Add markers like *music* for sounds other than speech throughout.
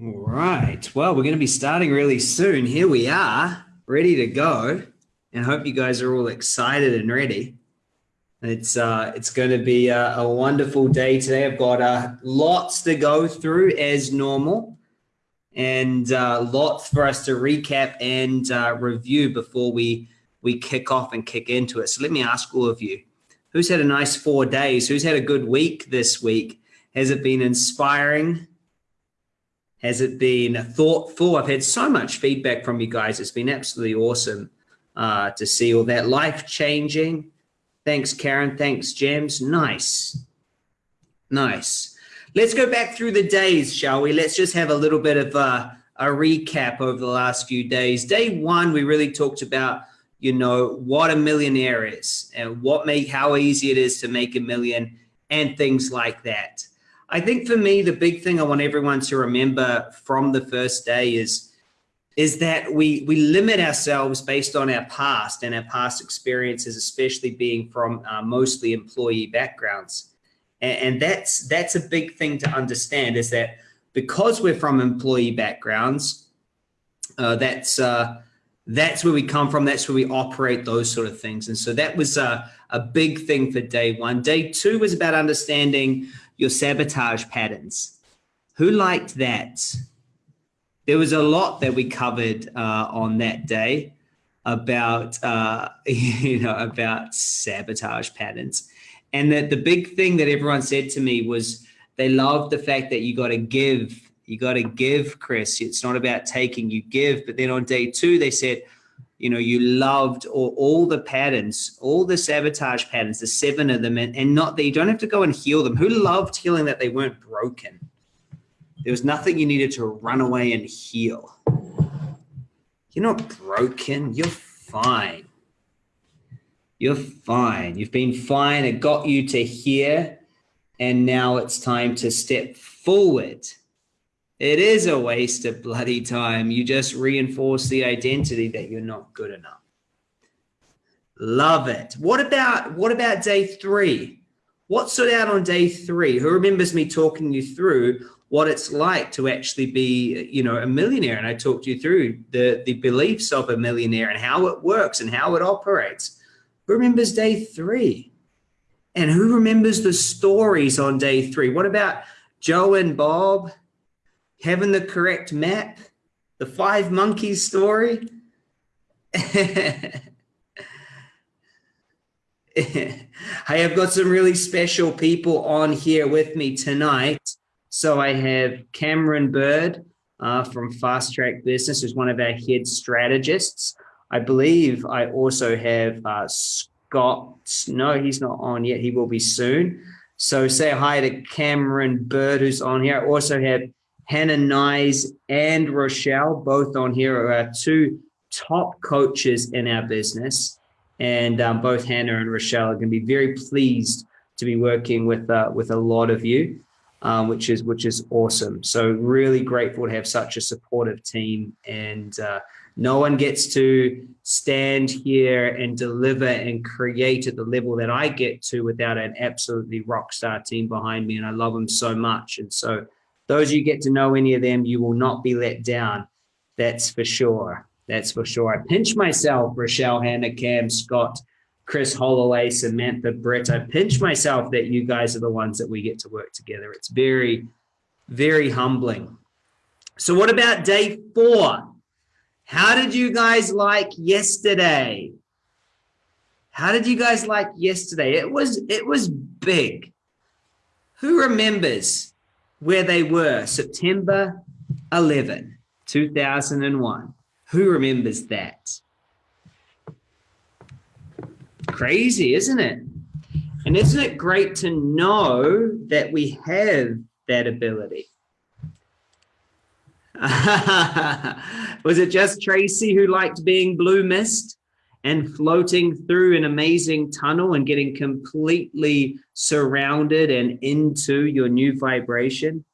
All right. Well, we're going to be starting really soon. Here we are, ready to go. And I hope you guys are all excited and ready. It's uh, it's going to be a, a wonderful day today. I've got uh, lots to go through as normal, and uh, lots for us to recap and uh, review before we we kick off and kick into it. So let me ask all of you: Who's had a nice four days? Who's had a good week this week? Has it been inspiring? Has it been thoughtful? I've had so much feedback from you guys. It's been absolutely awesome uh, to see all that life changing. Thanks, Karen. Thanks, James. Nice. Nice. Let's go back through the days, shall we? Let's just have a little bit of a, a recap over the last few days. Day one, we really talked about, you know, what a millionaire is and what make how easy it is to make a million and things like that. I think for me, the big thing I want everyone to remember from the first day is is that we we limit ourselves based on our past and our past experiences, especially being from uh, mostly employee backgrounds, and, and that's that's a big thing to understand. Is that because we're from employee backgrounds, uh, that's uh, that's where we come from. That's where we operate those sort of things. And so that was a, a big thing for day one. Day two was about understanding your sabotage patterns. Who liked that? There was a lot that we covered uh, on that day about uh, *laughs* you know about sabotage patterns, and that the big thing that everyone said to me was they loved the fact that you got to give, you got to give, Chris. It's not about taking, you give. But then on day two, they said you know, you loved all, all the patterns, all the sabotage patterns, the seven of them, and, and not that you don't have to go and heal them. Who loved healing that they weren't broken? There was nothing you needed to run away and heal. You're not broken. You're fine. You're fine. You've been fine. It got you to here. And now it's time to step forward it is a waste of bloody time. You just reinforce the identity that you're not good enough. Love it. What about what about day three? What stood out on day three? Who remembers me talking you through what it's like to actually be, you know, a millionaire? And I talked you through the the beliefs of a millionaire and how it works and how it operates. Who remembers day three? And who remembers the stories on day three? What about Joe and Bob? Having the correct map, the five monkeys story. *laughs* hey, I've got some really special people on here with me tonight. So I have Cameron Bird uh, from Fast Track Business, who's one of our head strategists. I believe I also have uh, Scott. No, he's not on yet. He will be soon. So say hi to Cameron Bird, who's on here. I also have Hannah Nyes and Rochelle, both on here, are two top coaches in our business. And um, both Hannah and Rochelle are going to be very pleased to be working with uh, with a lot of you, um, which is which is awesome. So really grateful to have such a supportive team, and uh, no one gets to stand here and deliver and create at the level that I get to without an absolutely rock star team behind me, and I love them so much. And so those you get to know any of them, you will not be let down. That's for sure. That's for sure. I pinch myself, Rochelle, Hannah, Cam, Scott, Chris Holloway, Samantha, Britt. I pinch myself that you guys are the ones that we get to work together. It's very, very humbling. So, what about day four? How did you guys like yesterday? How did you guys like yesterday? It was it was big. Who remembers where they were September 11, 2001. Who remembers that? Crazy, isn't it? And isn't it great to know that we have that ability? *laughs* Was it just Tracy who liked being blue mist? And floating through an amazing tunnel and getting completely surrounded and into your new vibration?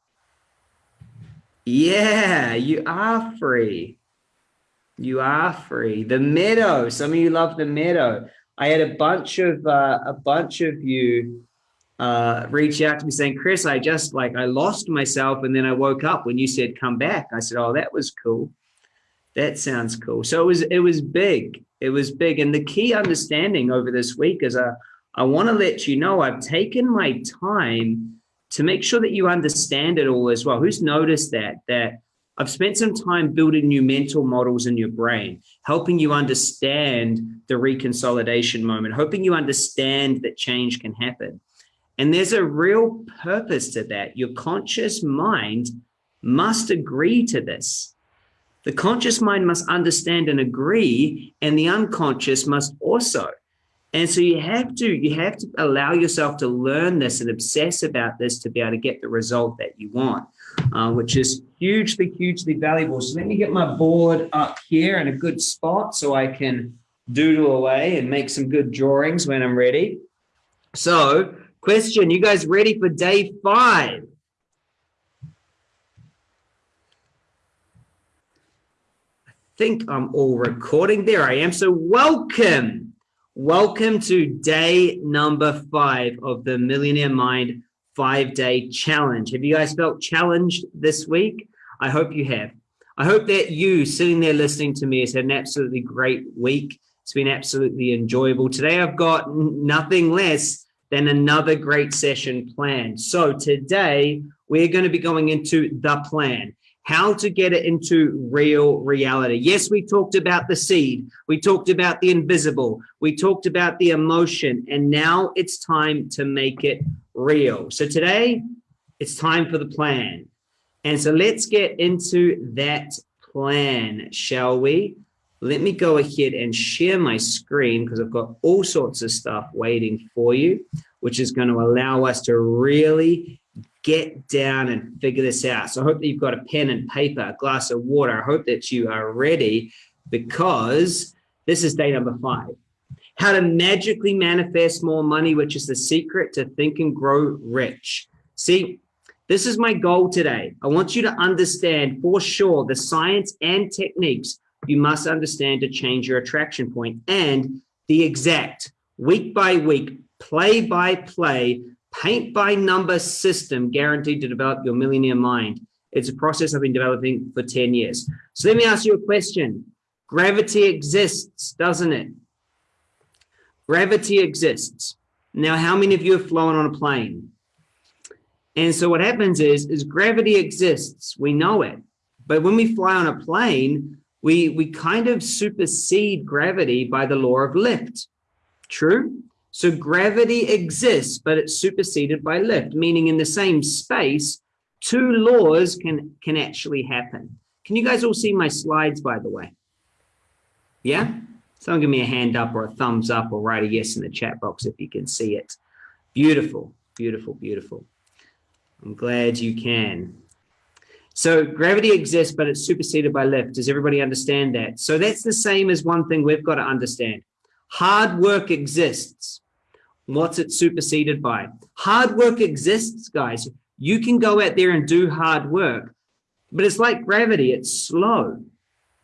Yeah, you are free. You are free. The meadow. Some of you love the meadow. I had a bunch of uh, a bunch of you uh, reach out to me saying, Chris, I just like, I lost myself. And then I woke up when you said, come back. I said, oh, that was cool. That sounds cool. So it was, it was big. It was big. And the key understanding over this week is uh, I want to let you know I've taken my time to make sure that you understand it all as well. Who's noticed that? That I've spent some time building new mental models in your brain, helping you understand the reconsolidation moment, hoping you understand that change can happen. And there's a real purpose to that. Your conscious mind must agree to this. The conscious mind must understand and agree, and the unconscious must also. And so you have to you have to allow yourself to learn this and obsess about this to be able to get the result that you want, uh, which is hugely, hugely valuable. So let me get my board up here in a good spot so I can doodle away and make some good drawings when I'm ready. So question, you guys ready for day five? Think I'm all recording. There I am. So welcome Welcome to day number five of the Millionaire Mind five day challenge. Have you guys felt challenged this week? I hope you have. I hope that you sitting there listening to me has had an absolutely great week. It's been absolutely enjoyable. Today, I've got nothing less than another great session planned. So today we're going to be going into the plan how to get it into real reality. Yes, we talked about the seed. We talked about the invisible. We talked about the emotion. And now it's time to make it real. So today it's time for the plan. And so let's get into that plan, shall we? Let me go ahead and share my screen because I've got all sorts of stuff waiting for you, which is going to allow us to really get down and figure this out. So I hope that you've got a pen and paper, a glass of water. I hope that you are ready because this is day number five. How to magically manifest more money, which is the secret to think and grow rich. See, this is my goal today. I want you to understand for sure the science and techniques you must understand to change your attraction point and the exact week by week, play by play paint by number system guaranteed to develop your millionaire mind. It's a process I've been developing for 10 years. So let me ask you a question. Gravity exists, doesn't it? Gravity exists. Now, how many of you have flown on a plane? And so what happens is, is gravity exists. We know it. But when we fly on a plane, we, we kind of supersede gravity by the law of lift. True? So gravity exists, but it's superseded by lift, meaning in the same space, two laws can, can actually happen. Can you guys all see my slides, by the way? Yeah? Someone give me a hand up or a thumbs up or write a yes in the chat box if you can see it. Beautiful, beautiful, beautiful. I'm glad you can. So gravity exists, but it's superseded by lift. Does everybody understand that? So that's the same as one thing we've got to understand. Hard work exists, What's it superseded by? Hard work exists, guys. You can go out there and do hard work, but it's like gravity. It's slow.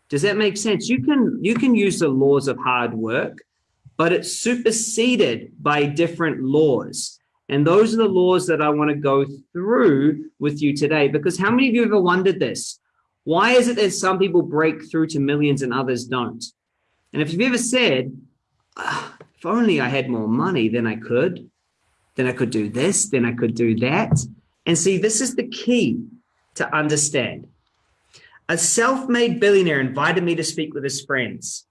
Does that make sense? You can, you can use the laws of hard work, but it's superseded by different laws. And those are the laws that I want to go through with you today. Because how many of you ever wondered this? Why is it that some people break through to millions and others don't? And if you've ever said, ah, if only I had more money, then I could, then I could do this, then I could do that. And see, this is the key to understand. A self-made billionaire invited me to speak with his friends.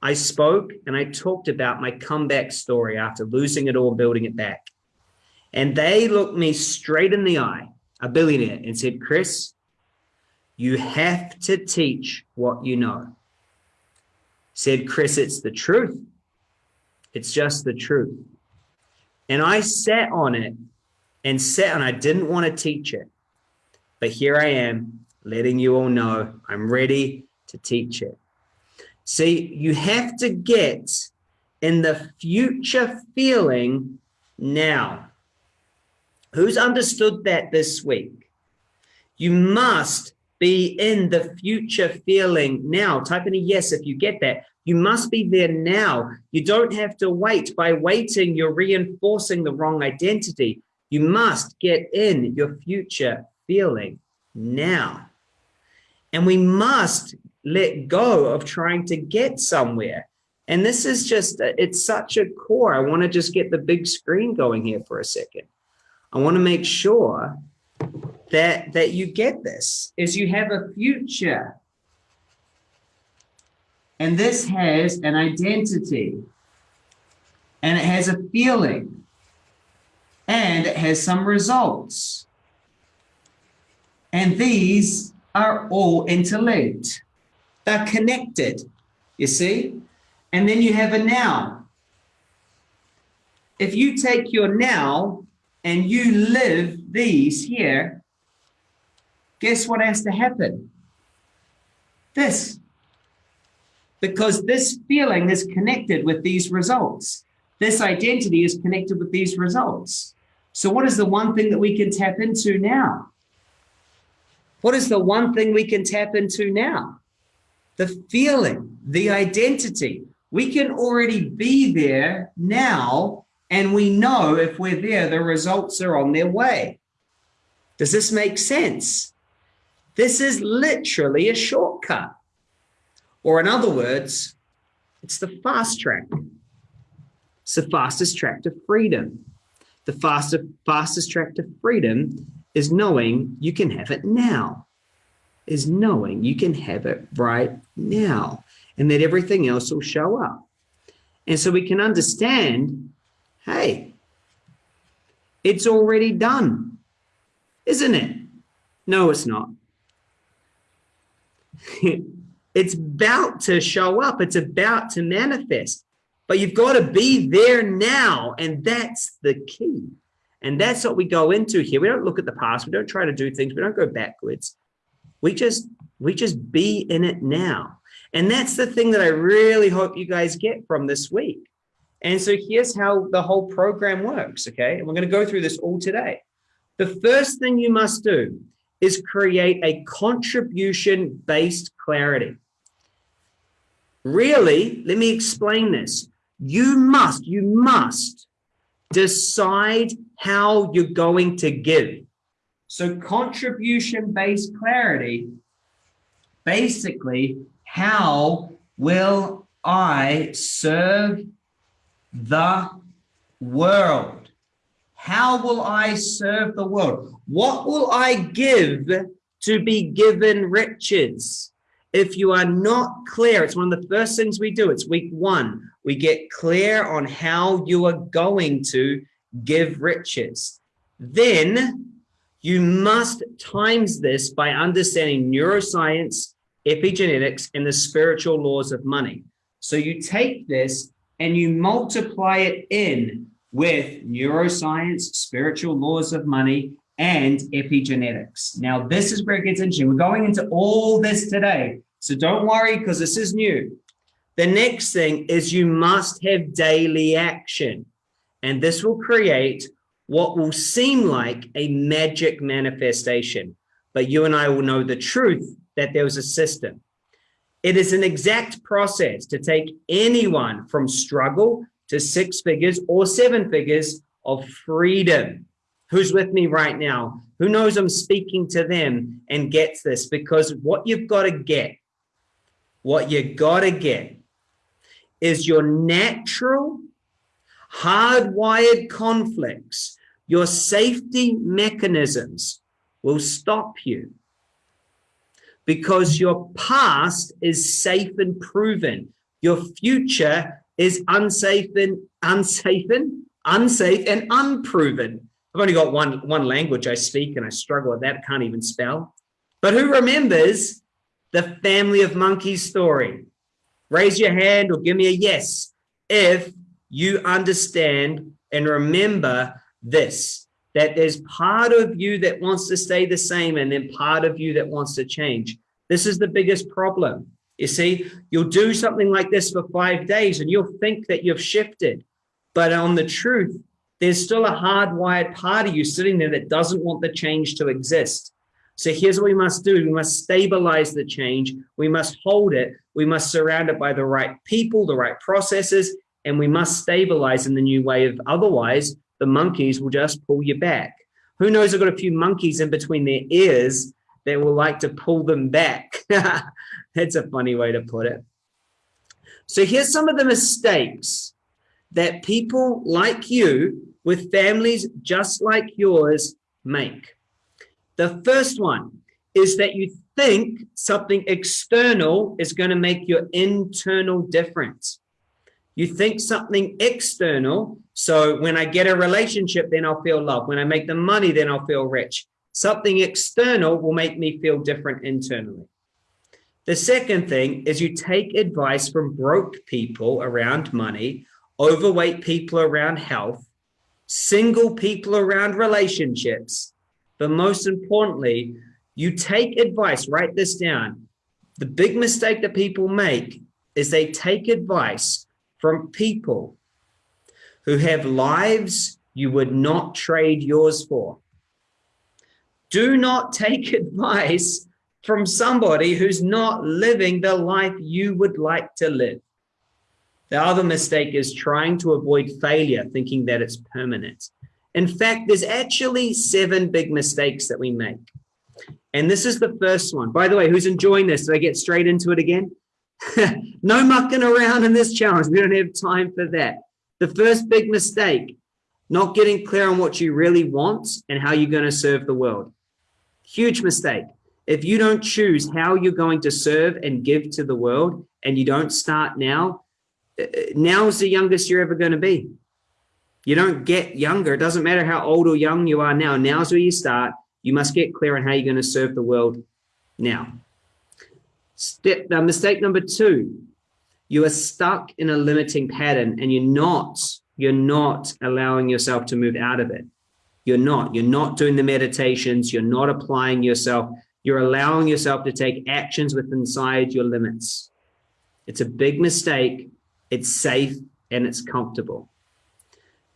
I spoke and I talked about my comeback story after losing it all, building it back. And they looked me straight in the eye, a billionaire, and said, Chris, you have to teach what you know. Said, Chris, it's the truth. It's just the truth. And I sat on it and sat and I didn't want to teach it. But here I am letting you all know I'm ready to teach it. See, you have to get in the future feeling now. Who's understood that this week? You must be in the future feeling now. Type in a yes if you get that. You must be there now. You don't have to wait. By waiting, you're reinforcing the wrong identity. You must get in your future feeling now. And we must let go of trying to get somewhere. And this is just, it's such a core. I want to just get the big screen going here for a second. I want to make sure that, that you get this is you have a future and this has an identity and it has a feeling and it has some results. And these are all interlinked. They're connected, you see? And then you have a now. If you take your now and you live these here, guess what has to happen? This because this feeling is connected with these results. This identity is connected with these results. So what is the one thing that we can tap into now? What is the one thing we can tap into now? The feeling, the identity. We can already be there now, and we know if we're there, the results are on their way. Does this make sense? This is literally a shortcut. Or in other words, it's the fast track. It's the fastest track to freedom. The fastest, fastest track to freedom is knowing you can have it now, is knowing you can have it right now, and that everything else will show up. And so we can understand, hey, it's already done, isn't it? No, it's not. *laughs* It's about to show up. It's about to manifest. But you've got to be there now. And that's the key. And that's what we go into here. We don't look at the past. We don't try to do things. We don't go backwards. We just we just be in it now. And that's the thing that I really hope you guys get from this week. And so here's how the whole program works, okay? And we're going to go through this all today. The first thing you must do is create a contribution-based clarity. Really, let me explain this. You must, you must decide how you're going to give. So contribution-based clarity, basically, how will I serve the world? How will I serve the world? What will I give to be given riches? If you are not clear, it's one of the first things we do. It's week one. We get clear on how you are going to give riches. Then you must times this by understanding neuroscience, epigenetics, and the spiritual laws of money. So you take this and you multiply it in with neuroscience, spiritual laws of money, and epigenetics. Now, this is where it gets interesting. We're going into all this today. So don't worry because this is new. The next thing is you must have daily action. And this will create what will seem like a magic manifestation. But you and I will know the truth that there was a system. It is an exact process to take anyone from struggle to six figures or seven figures of freedom who's with me right now, who knows I'm speaking to them and gets this because what you've got to get, what you got to get is your natural hardwired conflicts, your safety mechanisms will stop you because your past is safe and proven. Your future is unsafe and unsafe and unsafe and unproven. I've only got one, one language I speak and I struggle with that. can't even spell. But who remembers the family of monkeys story? Raise your hand or give me a yes if you understand and remember this, that there's part of you that wants to stay the same and then part of you that wants to change. This is the biggest problem. You see, you'll do something like this for five days and you'll think that you've shifted. But on the truth, there's still a hardwired part of you sitting there that doesn't want the change to exist. So here's what we must do. We must stabilize the change. We must hold it we must surround it by the right people, the right processes, and we must stabilize in the new way of otherwise the monkeys will just pull you back. Who knows, I've got a few monkeys in between their ears that will like to pull them back. *laughs* That's a funny way to put it. So here's some of the mistakes that people like you with families just like yours make. The first one is that you think something external is going to make your internal difference. You think something external. So when I get a relationship, then I'll feel love. When I make the money, then I'll feel rich. Something external will make me feel different internally. The second thing is you take advice from broke people around money, overweight people around health, single people around relationships, but most importantly, you take advice, write this down. The big mistake that people make is they take advice from people who have lives you would not trade yours for. Do not take *laughs* advice from somebody who's not living the life you would like to live. The other mistake is trying to avoid failure, thinking that it's permanent. In fact, there's actually seven big mistakes that we make. And this is the first one. By the way, who's enjoying this? Did I get straight into it again? *laughs* no mucking around in this challenge. We don't have time for that. The first big mistake, not getting clear on what you really want and how you're going to serve the world. Huge mistake. If you don't choose how you're going to serve and give to the world and you don't start now, now's the youngest you're ever going to be. You don't get younger. It doesn't matter how old or young you are now. Now's where you start. You must get clear on how you're going to serve the world now. Step uh, mistake number two, you are stuck in a limiting pattern and you're not, you're not allowing yourself to move out of it. You're not, you're not doing the meditations. You're not applying yourself. You're allowing yourself to take actions within inside your limits. It's a big mistake. It's safe and it's comfortable.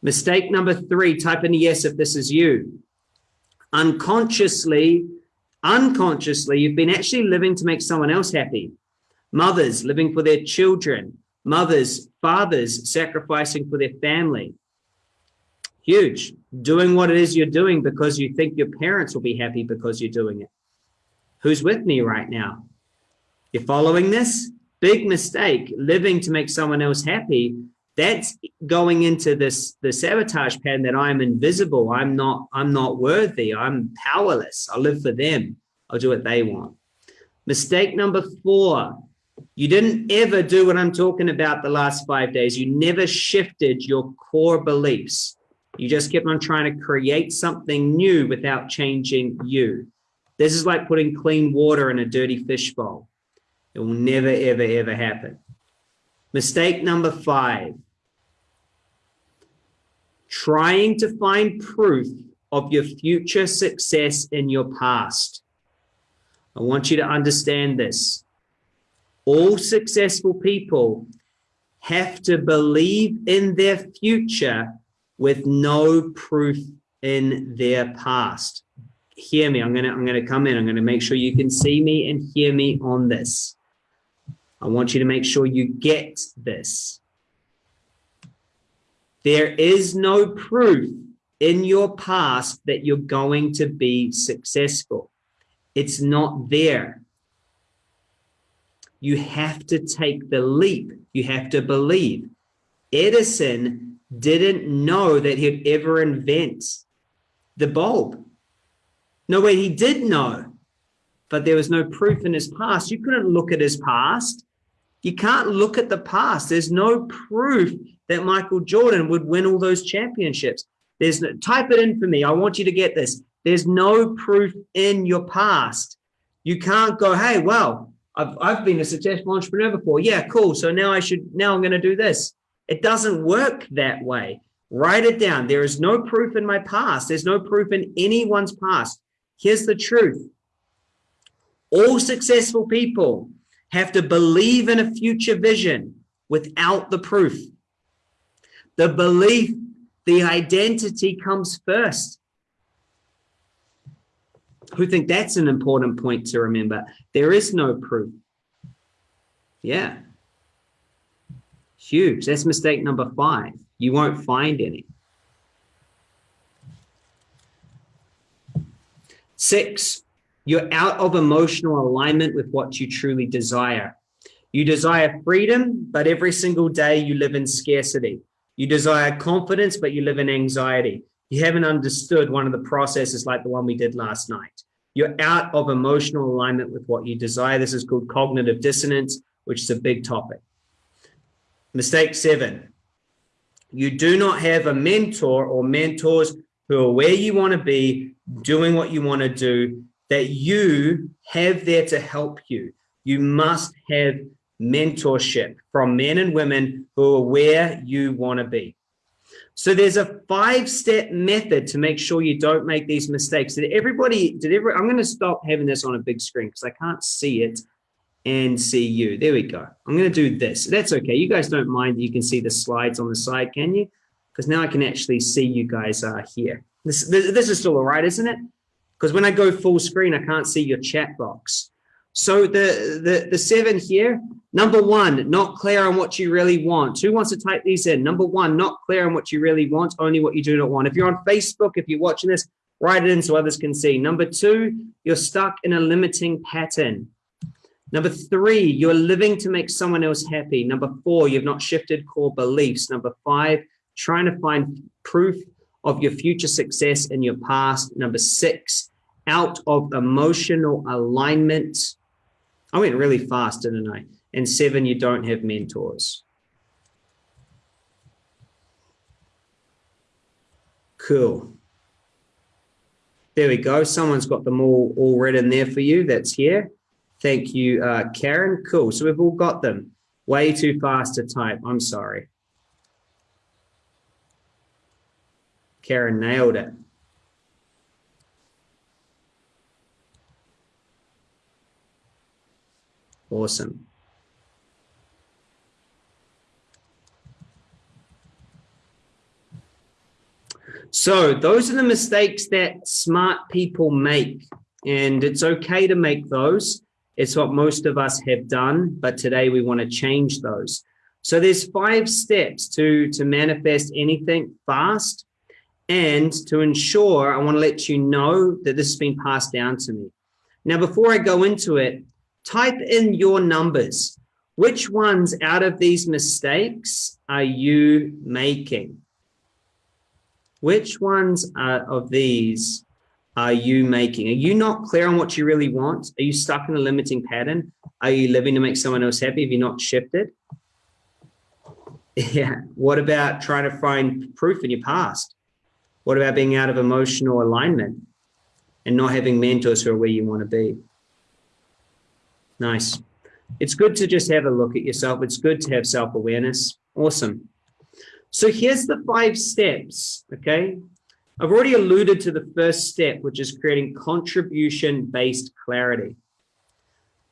Mistake number three, type in yes if this is you unconsciously, unconsciously, you've been actually living to make someone else happy. Mothers living for their children, mothers, fathers sacrificing for their family. Huge. Doing what it is you're doing because you think your parents will be happy because you're doing it. Who's with me right now? You're following this? Big mistake, living to make someone else happy. That's going into this the sabotage pattern that i'm invisible. I'm not i'm not worthy. I'm powerless. I'll live for them. I'll do what they want. Mistake number four. You didn't ever do what i'm talking about the last five days. You never shifted your core beliefs. You just kept on trying to create something new without changing you. This is like putting clean water in a dirty fish bowl it will never ever ever happen Mistake number five, trying to find proof of your future success in your past. I want you to understand this. All successful people have to believe in their future with no proof in their past. Hear me. I'm going to I'm to come in. I'm going to make sure you can see me and hear me on this. I want you to make sure you get this. There is no proof in your past that you're going to be successful. It's not there. You have to take the leap. You have to believe. Edison didn't know that he'd ever invent the bulb. No way he did know, but there was no proof in his past. You couldn't look at his past you can't look at the past. There's no proof that Michael Jordan would win all those championships. There's no, type it in for me. I want you to get this. There's no proof in your past. You can't go, hey, well, I've, I've been a successful entrepreneur before. Yeah, cool. So now I should, now I'm going to do this. It doesn't work that way. Write it down. There is no proof in my past. There's no proof in anyone's past. Here's the truth. All successful people have to believe in a future vision without the proof. The belief, the identity comes first. Who think that's an important point to remember? There is no proof. Yeah. Huge. That's mistake number five. You won't find any. Six, you're out of emotional alignment with what you truly desire. You desire freedom, but every single day you live in scarcity. You desire confidence, but you live in anxiety. You haven't understood one of the processes like the one we did last night. You're out of emotional alignment with what you desire. This is called cognitive dissonance, which is a big topic. Mistake seven, you do not have a mentor or mentors who are where you want to be, doing what you want to do, that you have there to help you. You must have mentorship from men and women who are where you want to be. So there's a five-step method to make sure you don't make these mistakes. Did everybody, did every, I'm going to stop having this on a big screen because I can't see it and see you. There we go. I'm going to do this. That's okay. You guys don't mind. You can see the slides on the side, can you? Because now I can actually see you guys are here. This, this, this is still all right, isn't it? Because when I go full screen, I can't see your chat box. So the, the, the seven here, number one, not clear on what you really want. Who wants to type these in? Number one, not clear on what you really want, only what you do not want. If you're on Facebook, if you're watching this, write it in so others can see. Number two, you're stuck in a limiting pattern. Number three, you're living to make someone else happy. Number four, you've not shifted core beliefs. Number five, trying to find proof of your future success in your past. Number six, out of emotional alignment. I went really fast, didn't I? And seven, you don't have mentors. Cool. There we go. Someone's got them all, all written there for you. That's here. Thank you, uh, Karen. Cool. So we've all got them. Way too fast to type. I'm sorry. Karen nailed it. Awesome. So those are the mistakes that smart people make. And it's okay to make those. It's what most of us have done, but today we want to change those. So there's five steps to, to manifest anything fast. And to ensure, I want to let you know that this has been passed down to me. Now, before I go into it, type in your numbers. Which ones out of these mistakes are you making? Which ones of these are you making? Are you not clear on what you really want? Are you stuck in a limiting pattern? Are you living to make someone else happy? Have you not shifted? Yeah. What about trying to find proof in your past? What about being out of emotional alignment and not having mentors who are where you want to be? Nice. It's good to just have a look at yourself. It's good to have self-awareness. Awesome. So here's the five steps, okay? I've already alluded to the first step, which is creating contribution-based clarity.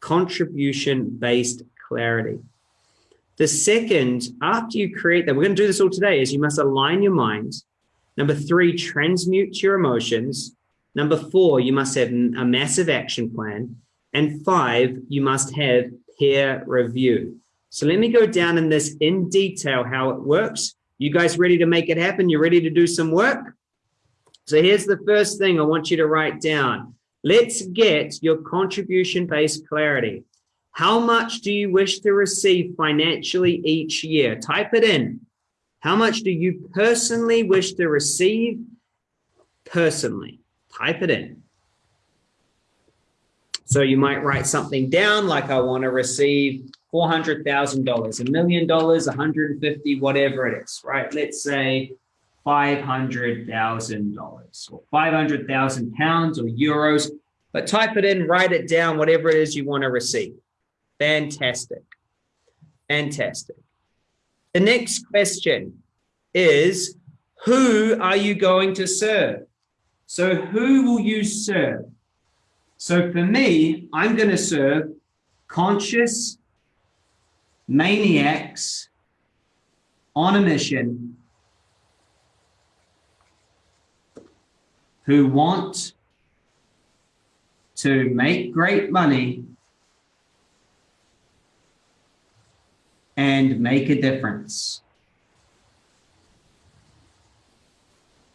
Contribution-based clarity. The second, after you create that, we're going to do this all today, is you must align your mind. Number three, transmute your emotions. Number four, you must have a massive action plan. And five, you must have peer review. So let me go down in this in detail, how it works. You guys ready to make it happen? You ready to do some work? So here's the first thing I want you to write down. Let's get your contribution-based clarity. How much do you wish to receive financially each year? Type it in. How much do you personally wish to receive personally? Type it in. So you might write something down like I want to receive $400,000, a million dollars, 150, whatever it is, right? Let's say $500,000 or 500,000 pounds or euros, but type it in, write it down, whatever it is you want to receive. Fantastic. Fantastic. The next question is, who are you going to serve? So who will you serve? So for me, I'm going to serve conscious maniacs on a mission who want to make great money and make a difference.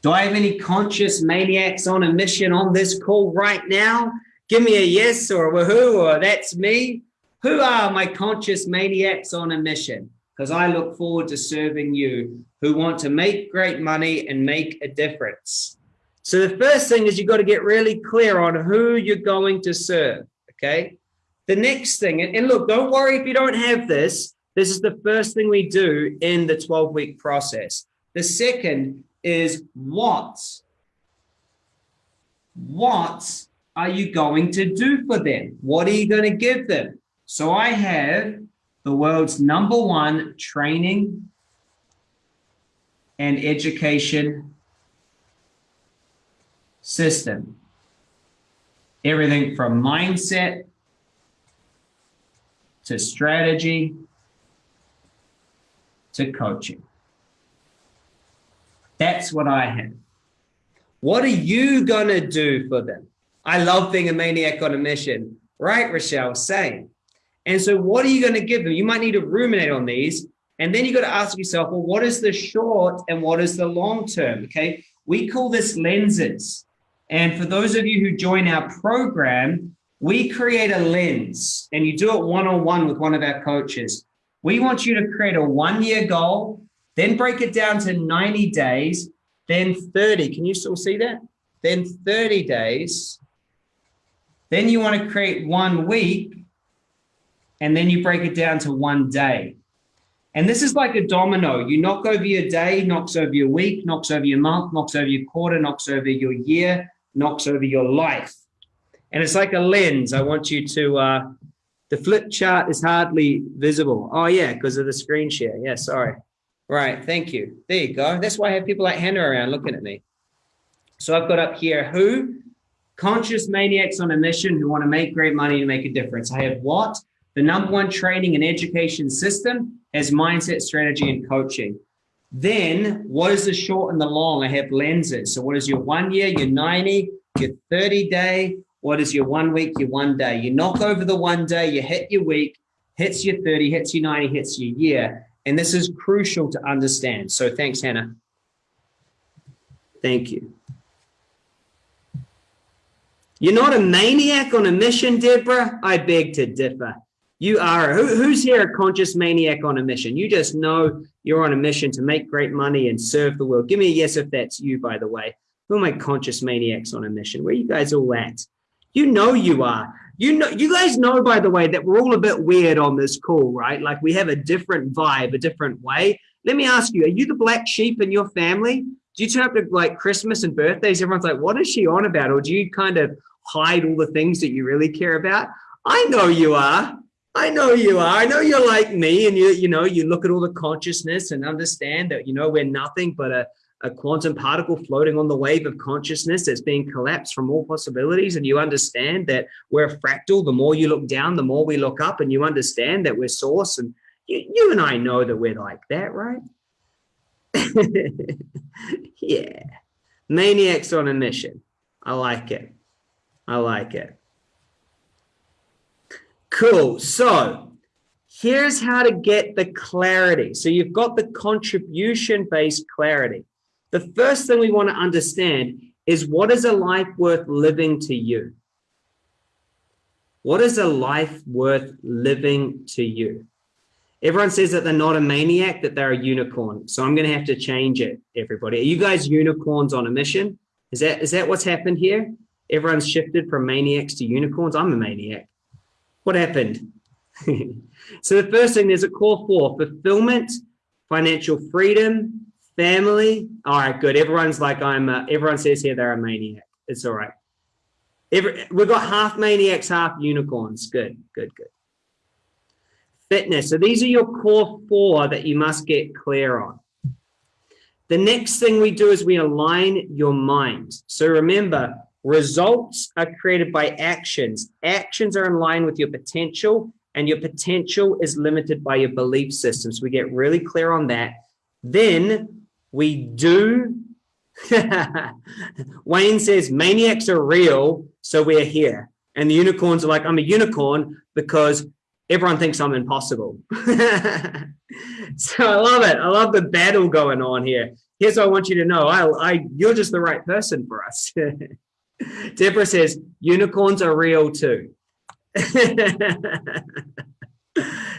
Do I have any conscious maniacs on a mission on this call right now? Give me a yes or a woohoo or that's me. Who are my conscious maniacs on a mission? Because I look forward to serving you who want to make great money and make a difference. So the first thing is you've got to get really clear on who you're going to serve. Okay. The next thing, and look, don't worry if you don't have this. This is the first thing we do in the 12 week process. The second is what? What are you going to do for them? What are you going to give them? So I have the world's number one training and education system. Everything from mindset to strategy to coaching. That's what I have. What are you going to do for them? I love being a maniac on a mission, right, Rochelle? Same. And so, what are you going to give them? You might need to ruminate on these. And then you got to ask yourself, well, what is the short and what is the long term? Okay. We call this lenses. And for those of you who join our program, we create a lens and you do it one on one with one of our coaches. We want you to create a one year goal, then break it down to 90 days, then 30. Can you still see that? Then 30 days. Then you want to create one week, and then you break it down to one day. And this is like a domino. You knock over your day, knocks over your week, knocks over your month, knocks over your quarter, knocks over your year, knocks over your life. And it's like a lens. I want you to, uh, the flip chart is hardly visible. Oh yeah, because of the screen share. Yeah, sorry. Right, thank you. There you go. That's why I have people like Hannah around looking at me. So I've got up here who? Conscious maniacs on a mission who want to make great money and make a difference. I have what? The number one training and education system as mindset, strategy, and coaching. Then what is the short and the long? I have lenses. So what is your one year, your 90, your 30 day? What is your one week, your one day? You knock over the one day, you hit your week, hits your 30, hits your 90, hits your year. And this is crucial to understand. So thanks, Hannah. Thank you. You're not a maniac on a mission, Deborah? I beg to differ. You are. Who, who's here a conscious maniac on a mission? You just know you're on a mission to make great money and serve the world. Give me a yes if that's you, by the way. Who are my conscious maniacs on a mission? Where you guys all at? You know you are. You know, you guys know, by the way, that we're all a bit weird on this call, right? Like we have a different vibe, a different way. Let me ask you, are you the black sheep in your family? Do you turn up to like Christmas and birthdays? Everyone's like, what is she on about? Or do you kind of hide all the things that you really care about? I know you are. I know you are. I know you're like me and you, you know, you look at all the consciousness and understand that, you know, we're nothing but a, a quantum particle floating on the wave of consciousness that's being collapsed from all possibilities. And you understand that we're a fractal. The more you look down, the more we look up, and you understand that we're source. And you, you and I know that we're like that, right? *laughs* yeah. Maniacs on a mission. I like it. I like it. Cool. So here's how to get the clarity. So you've got the contribution based clarity. The first thing we want to understand is what is a life worth living to you? What is a life worth living to you? Everyone says that they're not a maniac, that they're a unicorn. So I'm going to have to change it, everybody. Are you guys unicorns on a mission? Is that is that what's happened here? Everyone's shifted from maniacs to unicorns. I'm a maniac. What happened? *laughs* so the first thing, there's a call for fulfillment, financial freedom, Family. All right, good. Everyone's like, I'm, uh, everyone says here they're a maniac. It's all right. Every, we've got half maniacs, half unicorns. Good, good, good. Fitness. So these are your core four that you must get clear on. The next thing we do is we align your mind. So remember, results are created by actions. Actions are in line with your potential, and your potential is limited by your belief system. So we get really clear on that. Then we do. *laughs* Wayne says maniacs are real, so we're here. And the unicorns are like, I'm a unicorn because everyone thinks I'm impossible. *laughs* so I love it. I love the battle going on here. Here's what I want you to know. I, I, you're just the right person for us. *laughs* Deborah says, unicorns are real too. *laughs*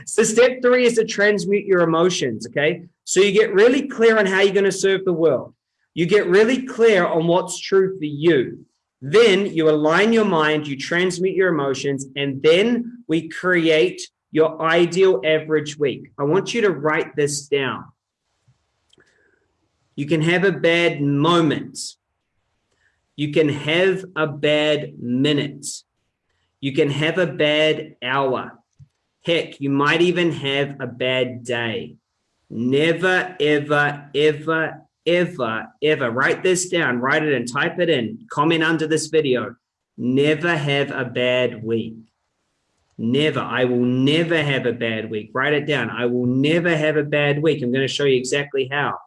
so step three is to transmute your emotions, okay? So you get really clear on how you're going to serve the world. You get really clear on what's true for you. Then you align your mind, you transmute your emotions, and then we create your ideal average week. I want you to write this down. You can have a bad moment. You can have a bad minute. You can have a bad hour. Heck, you might even have a bad day. Never, ever, ever, ever, ever, write this down, write it and type it in, comment under this video. Never have a bad week. Never. I will never have a bad week. Write it down. I will never have a bad week. I'm going to show you exactly how.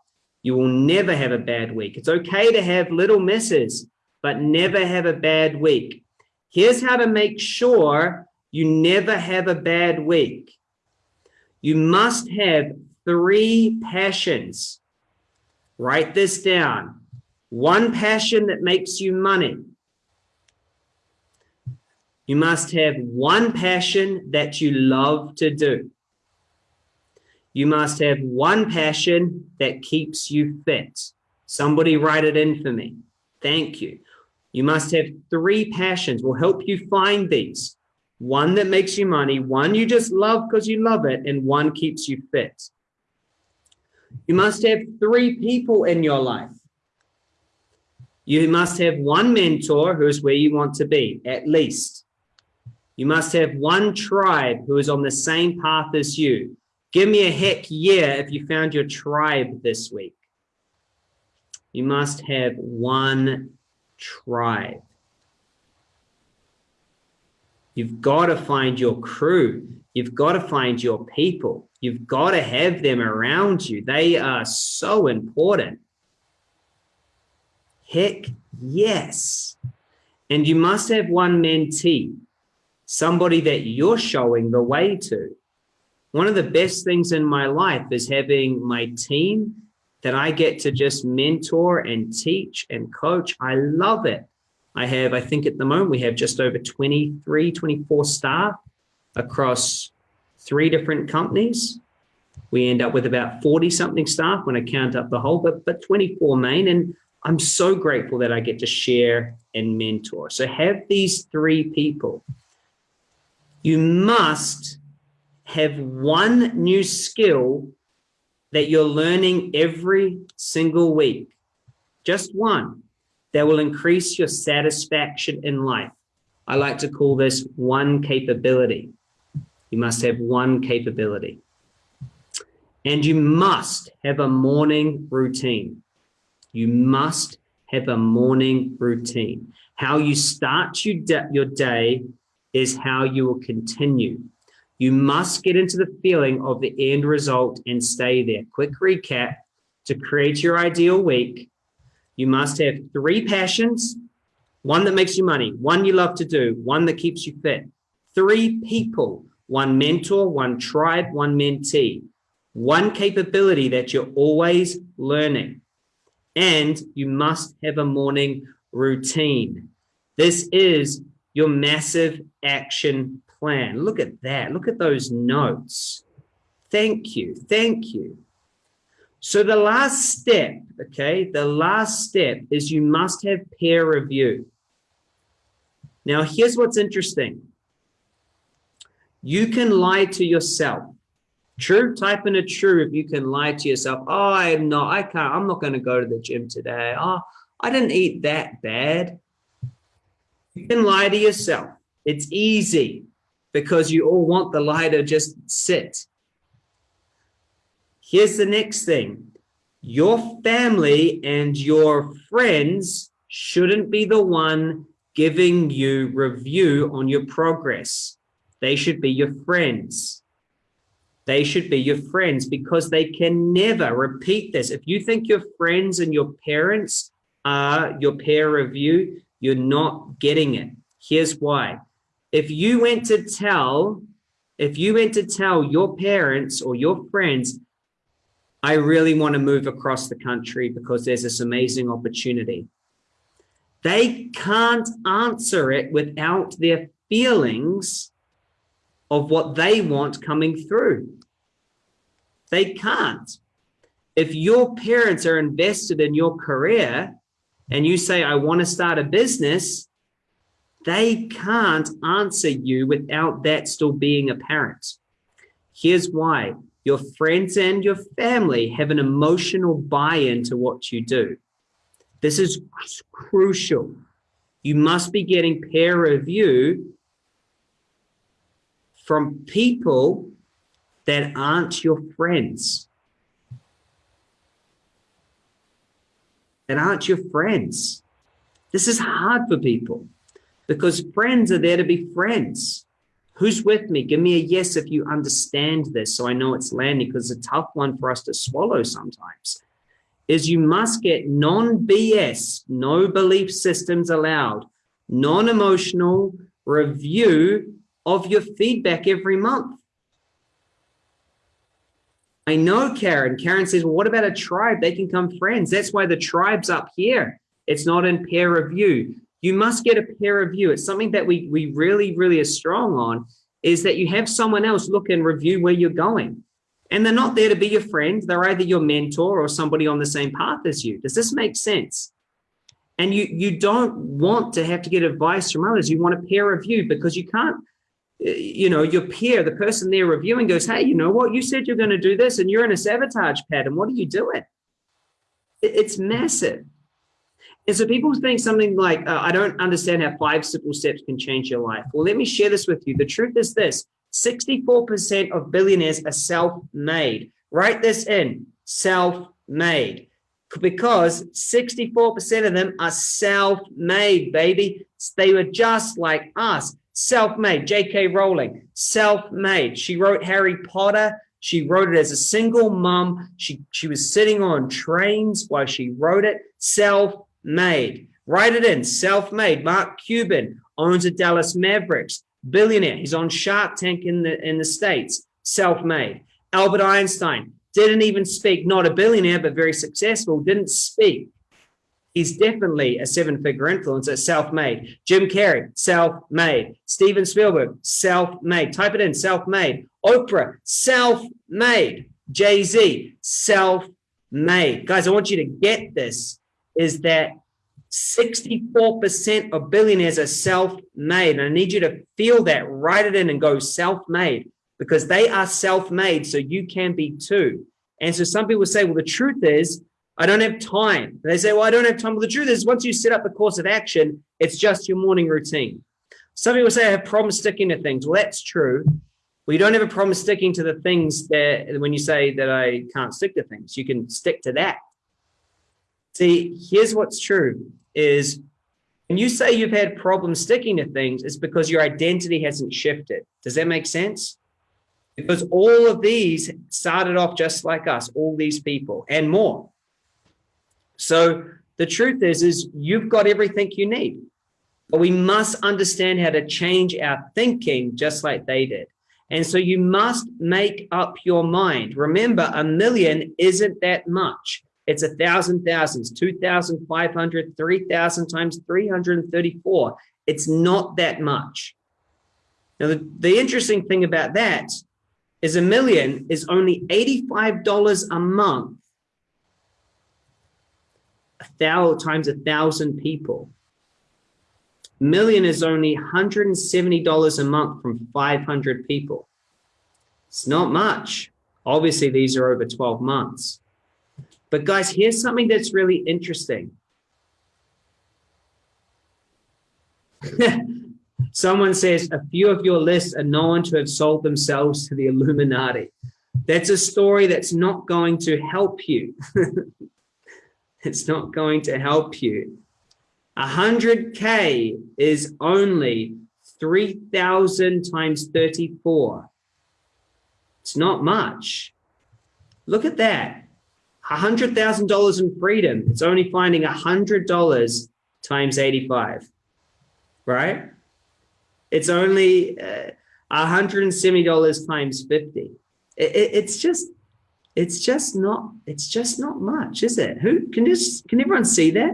You will never have a bad week. It's okay to have little misses, but never have a bad week. Here's how to make sure you never have a bad week. You must have three passions Write this down. One passion that makes you money. You must have one passion that you love to do. You must have one passion that keeps you fit. Somebody write it in for me. Thank you. You must have three passions. We'll help you find these. One that makes you money, one you just love because you love it, and one keeps you fit. You must have three people in your life. You must have one mentor who is where you want to be, at least. You must have one tribe who is on the same path as you. Give me a heck yeah if you found your tribe this week. You must have one tribe. You've got to find your crew. You've got to find your people. You've got to have them around you. They are so important. Heck yes. And you must have one mentee, somebody that you're showing the way to. One of the best things in my life is having my team that I get to just mentor and teach and coach. I love it. I have, I think at the moment, we have just over 23, 24 staff across three different companies. We end up with about 40 something staff when I count up the whole, but, but 24 main. And I'm so grateful that I get to share and mentor. So have these three people. You must have one new skill that you're learning every single week. Just one that will increase your satisfaction in life. I like to call this one capability. You must have one capability. And you must have a morning routine. You must have a morning routine. How you start your day is how you will continue. You must get into the feeling of the end result and stay there. Quick recap to create your ideal week. You must have three passions, one that makes you money, one you love to do, one that keeps you fit, three people one mentor, one tribe, one mentee, one capability that you're always learning. And you must have a morning routine. This is your massive action plan. Look at that. Look at those notes. Thank you. Thank you. So the last step, okay, the last step is you must have peer review. Now, here's what's interesting. You can lie to yourself. True, type in a true if you can lie to yourself. Oh, I'm not, I can't, I'm not going to go to the gym today. Oh, I didn't eat that bad. You can lie to yourself. It's easy because you all want the lie to just sit. Here's the next thing. Your family and your friends shouldn't be the one giving you review on your progress. They should be your friends. They should be your friends because they can never repeat this. If you think your friends and your parents are your peer review, you're not getting it. Here's why. If you went to tell, If you went to tell your parents or your friends, I really want to move across the country because there's this amazing opportunity. They can't answer it without their feelings of what they want coming through. They can't. If your parents are invested in your career and you say, I want to start a business, they can't answer you without that still being apparent. Here's why your friends and your family have an emotional buy-in to what you do. This is crucial. You must be getting peer review from people that aren't your friends. That aren't your friends. This is hard for people because friends are there to be friends. Who's with me? Give me a yes if you understand this so I know it's landing because it's a tough one for us to swallow sometimes. Is you must get non-BS, no belief systems allowed, non-emotional review of your feedback every month. I know Karen. Karen says, well, what about a tribe? They can come friends. That's why the tribe's up here. It's not in peer review you must get a peer review. It's something that we, we really, really are strong on is that you have someone else look and review where you're going. And they're not there to be your friend. They're either your mentor or somebody on the same path as you. Does this make sense? And you, you don't want to have to get advice from others. You want a peer review because you can't, you know, your peer, the person they're reviewing goes, hey, you know what? You said you're going to do this and you're in a sabotage pattern. What are you doing? It's massive. And so people think something like, uh, I don't understand how five simple steps can change your life. Well, let me share this with you. The truth is this, 64% of billionaires are self-made. Write this in, self-made. Because 64% of them are self-made, baby. They were just like us, self-made. J.K. Rowling, self-made. She wrote Harry Potter. She wrote it as a single mom. She, she was sitting on trains while she wrote it, self made. Write it in, self-made. Mark Cuban owns the Dallas Mavericks, billionaire. He's on Shark Tank in the, in the States, self-made. Albert Einstein didn't even speak, not a billionaire, but very successful, didn't speak. He's definitely a seven-figure influencer, self-made. Jim Carrey, self-made. Steven Spielberg, self-made. Type it in, self-made. Oprah, self-made. Jay-Z, self-made. Guys, I want you to get this is that 64% of billionaires are self-made. And I need you to feel that, write it in and go self-made because they are self-made. So you can be too. And so some people say, well, the truth is, I don't have time. They say, well, I don't have time. Well, the truth is once you set up the course of action, it's just your morning routine. Some people say I have problems sticking to things. Well, that's true. Well, you don't have a problem sticking to the things that when you say that I can't stick to things, you can stick to that. See, here's what's true is when you say you've had problems sticking to things, it's because your identity hasn't shifted. Does that make sense? Because all of these started off just like us, all these people and more. So the truth is, is you've got everything you need. But we must understand how to change our thinking just like they did. And so you must make up your mind. Remember, a million isn't that much. It's a thousand thousands, 2,500, 3,000 times 334. It's not that much. Now, the, the interesting thing about that is a million is only $85 a month, a thousand times a thousand people. Million is only $170 a month from 500 people. It's not much. Obviously, these are over 12 months. But guys, here's something that's really interesting. *laughs* Someone says a few of your lists are known to have sold themselves to the Illuminati. That's a story that's not going to help you. *laughs* it's not going to help you. 100K is only 3,000 times 34. It's not much. Look at that. $100,000 in freedom, it's only finding $100 times 85, right? It's only uh, $170 times 50. It, it, it's just, it's just not, it's just not much, is it? Who can this, can everyone see that?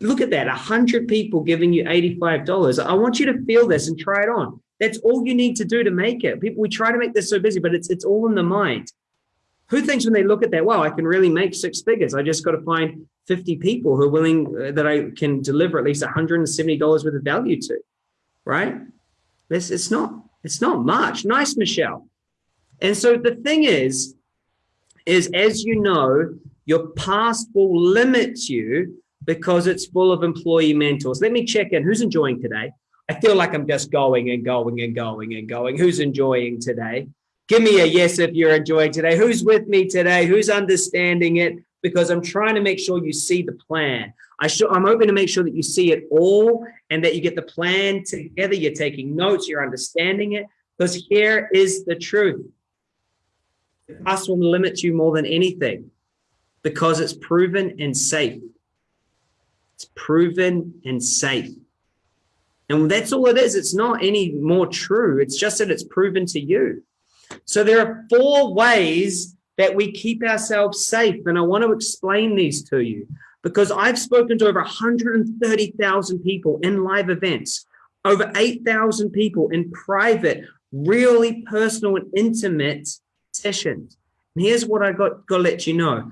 Look at that, 100 people giving you $85. I want you to feel this and try it on. That's all you need to do to make it. People, we try to make this so busy, but it's, it's all in the mind. Who thinks when they look at that, wow, I can really make six figures. I just got to find 50 people who are willing uh, that I can deliver at least $170 worth of value to, right? This it's not, it's not much. Nice, Michelle. And so the thing is, is as you know, your past will limit you because it's full of employee mentors. Let me check in. Who's enjoying today? I feel like I'm just going and going and going and going. Who's enjoying today? Give me a yes if you're enjoying today. Who's with me today? Who's understanding it? Because I'm trying to make sure you see the plan. I I'm hoping to make sure that you see it all and that you get the plan together. You're taking notes, you're understanding it. Because here is the truth. The past will limit you more than anything because it's proven and safe. It's proven and safe. And that's all it is. It's not any more true. It's just that it's proven to you. So there are four ways that we keep ourselves safe. And I want to explain these to you because I've spoken to over 130,000 people in live events, over 8,000 people in private, really personal and intimate sessions. And here's what I got, to let you know.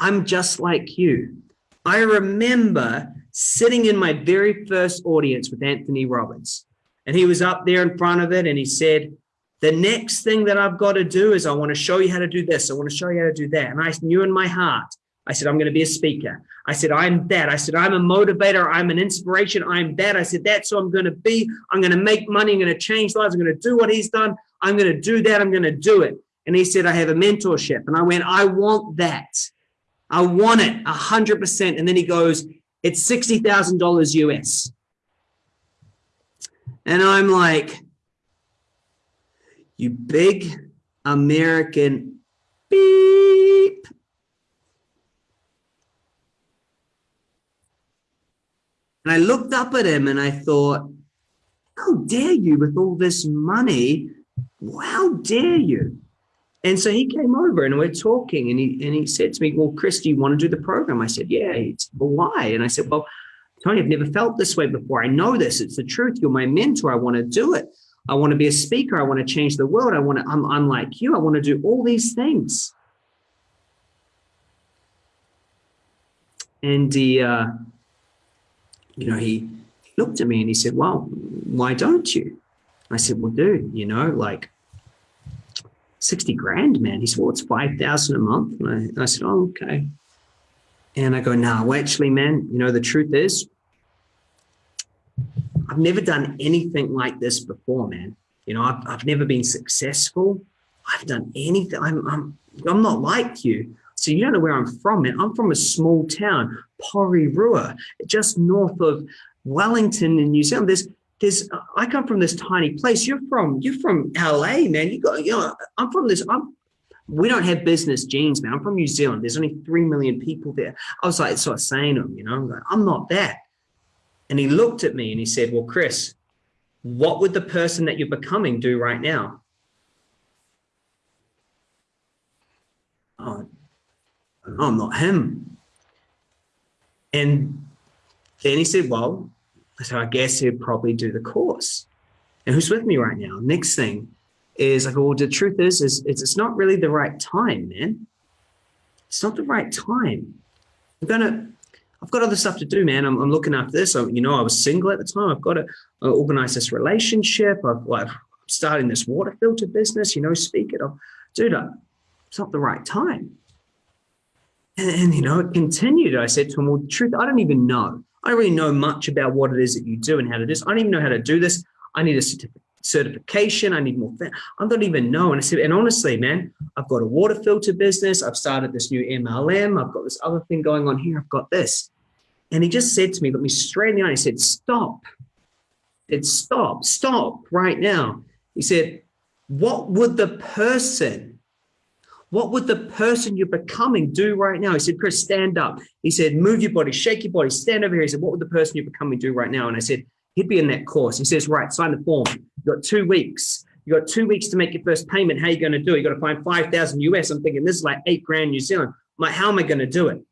I'm just like you. I remember sitting in my very first audience with Anthony Robbins. And he was up there in front of it and he said, the next thing that I've got to do is I want to show you how to do this. I want to show you how to do that. And I knew in my heart, I said, I'm going to be a speaker. I said, I'm that. I said, I'm a motivator. I'm an inspiration. I'm that. I said, that's who I'm going to be. I'm going to make money. I'm going to change lives. I'm going to do what he's done. I'm going to do that. I'm going to do it. And he said, I have a mentorship. And I went, I want that. I want it a hundred percent. And then he goes, it's $60,000 US. And I'm like, you big American beep. And I looked up at him and I thought, how dare you with all this money? How dare you? And so he came over and we're talking and he and he said to me, well, Chris, do you want to do the program? I said, yeah. Said, well, why? And I said, well, Tony, I've never felt this way before. I know this. It's the truth. You're my mentor. I want to do it. I want to be a speaker. I want to change the world. I want to, I'm, I'm like you. I want to do all these things. And he, uh, you know, he looked at me and he said, well, why don't you? I said, well, dude, you know, like 60 grand, man. He said, well, it's 5,000 a month. And I, and I said, oh, okay. And I go, nah, well, actually, man, you know, the truth is I've never done anything like this before, man. You know, I've, I've never been successful. I've done anything. I'm, I'm, I'm not like you. So you don't know where I'm from, man. I'm from a small town, Porirua, just north of Wellington in New Zealand. There's, there's, I come from this tiny place. You're from, you're from LA, man. You got, you know, I'm from this, I'm, we don't have business genes, man. I'm from New Zealand. There's only 3 million people there. I was like, sort of saying to him, you know, I'm, like, I'm not that. And he looked at me and he said, well, Chris, what would the person that you're becoming do right now? Oh, I'm not him. And then he said, well, so I guess he'd probably do the course. And who's with me right now? Next thing is go, well, the truth is, is, it's not really the right time, man. It's not the right time. I'm gonna I've got other stuff to do, man. I'm, I'm looking after this. I, you know, I was single at the time. I've got to uh, organize this relationship. I've, I'm starting this water filter business, you know, speak it. I'll, dude, it's not the right time. And, and, you know, it continued. I said to him, well, truth, I don't even know. I don't really know much about what it is that you do and how to do this. I don't even know how to do this. I need a certification. I need more. I don't even know. And I said, and honestly, man, I've got a water filter business. I've started this new MLM. I've got this other thing going on here. I've got this. And he just said to me, looked me straight in the eye. He said, stop. It's stop, stop right now. He said, what would the person, what would the person you're becoming do right now? He said, Chris, stand up. He said, move your body, shake your body, stand over here. He said, what would the person you're becoming do right now? And I said, he'd be in that course. He says, right, sign the form. You've got two weeks. You got two weeks to make your first payment. How are you going to do it? You got to find 5,000 US. I'm thinking this is like eight grand New Zealand. I'm like, how am I going to do it?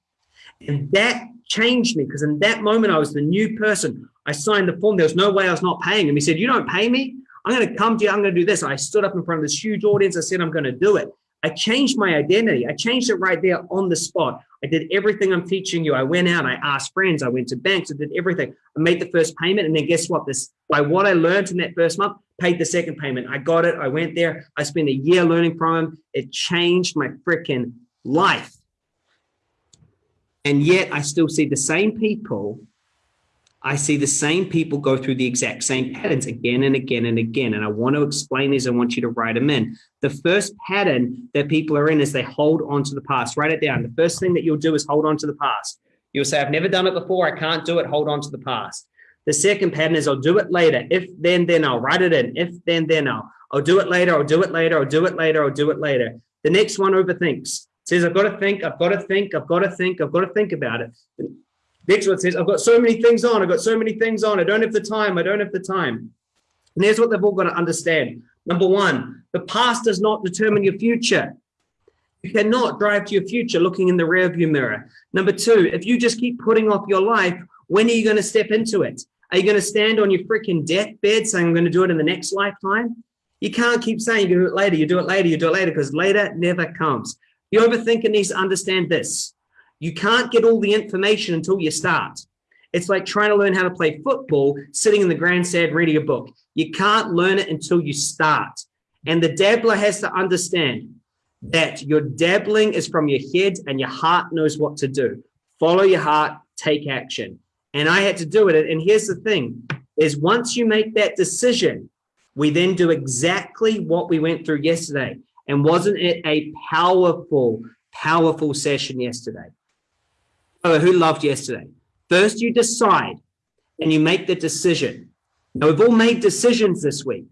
And that changed me because in that moment, I was the new person. I signed the form. There was no way I was not paying him. He said, you don't pay me. I'm going to come to you. I'm going to do this. I stood up in front of this huge audience. I said, I'm going to do it. I changed my identity. I changed it right there on the spot. I did everything I'm teaching you. I went out, I asked friends, I went to banks, I did everything. I made the first payment. And then guess what? This by what I learned in that first month, paid the second payment. I got it. I went there. I spent a year learning from him. It changed my freaking life. And yet I still see the same people I see the same people go through the exact same patterns again and again and again. And I want to explain these. I want you to write them in. The first pattern that people are in is they hold on to the past. Write it down. The first thing that you'll do is hold on to the past. You'll say, I've never done it before. I can't do it. Hold on to the past. The second pattern is I'll do it later. If then, then I'll write it in. If then, then I'll. I'll do it later. I'll do it later. I'll do it later. I'll do it later. The next one overthinks. Says, I've got to think. I've got to think. I've got to think. I've got to think about it. Next one says, I've got so many things on. I've got so many things on. I don't have the time. I don't have the time. And here's what they've all got to understand. Number one, the past does not determine your future. You cannot drive to your future looking in the rearview mirror. Number two, if you just keep putting off your life, when are you going to step into it? Are you going to stand on your freaking deathbed saying, I'm going to do it in the next lifetime? You can't keep saying you do it later, you do it later, you do it later, because later never comes. The overthinker needs to understand this. You can't get all the information until you start. It's like trying to learn how to play football, sitting in the grandstand reading a book. You can't learn it until you start. And the dabbler has to understand that your dabbling is from your head and your heart knows what to do. Follow your heart, take action. And I had to do it. And here's the thing is once you make that decision, we then do exactly what we went through yesterday. And wasn't it a powerful, powerful session yesterday? Who loved yesterday? First, you decide and you make the decision. Now, we've all made decisions this week.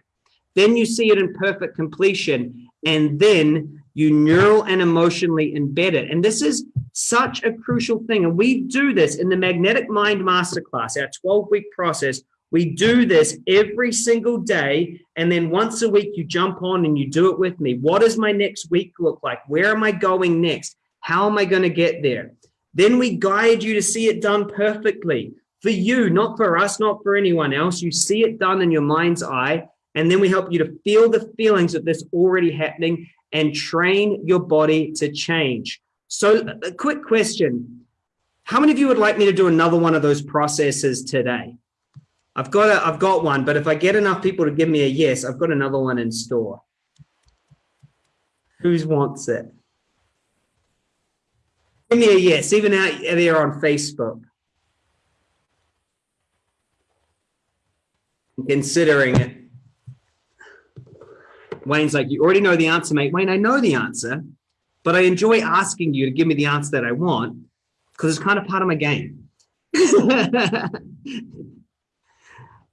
Then you see it in perfect completion, and then you neural and emotionally embed it. And this is such a crucial thing. And we do this in the Magnetic Mind Masterclass, our 12 week process. We do this every single day. And then once a week, you jump on and you do it with me. What does my next week look like? Where am I going next? How am I going to get there? Then we guide you to see it done perfectly for you, not for us, not for anyone else. You see it done in your mind's eye. And then we help you to feel the feelings of this already happening and train your body to change. So a quick question. How many of you would like me to do another one of those processes today? I've got a, I've got one, but if I get enough people to give me a yes, I've got another one in store. Who wants it? A yes, even out there on Facebook. Considering it. Wayne's like, you already know the answer, mate. Wayne, I know the answer, but I enjoy asking you to give me the answer that I want because it's kind of part of my game. *laughs*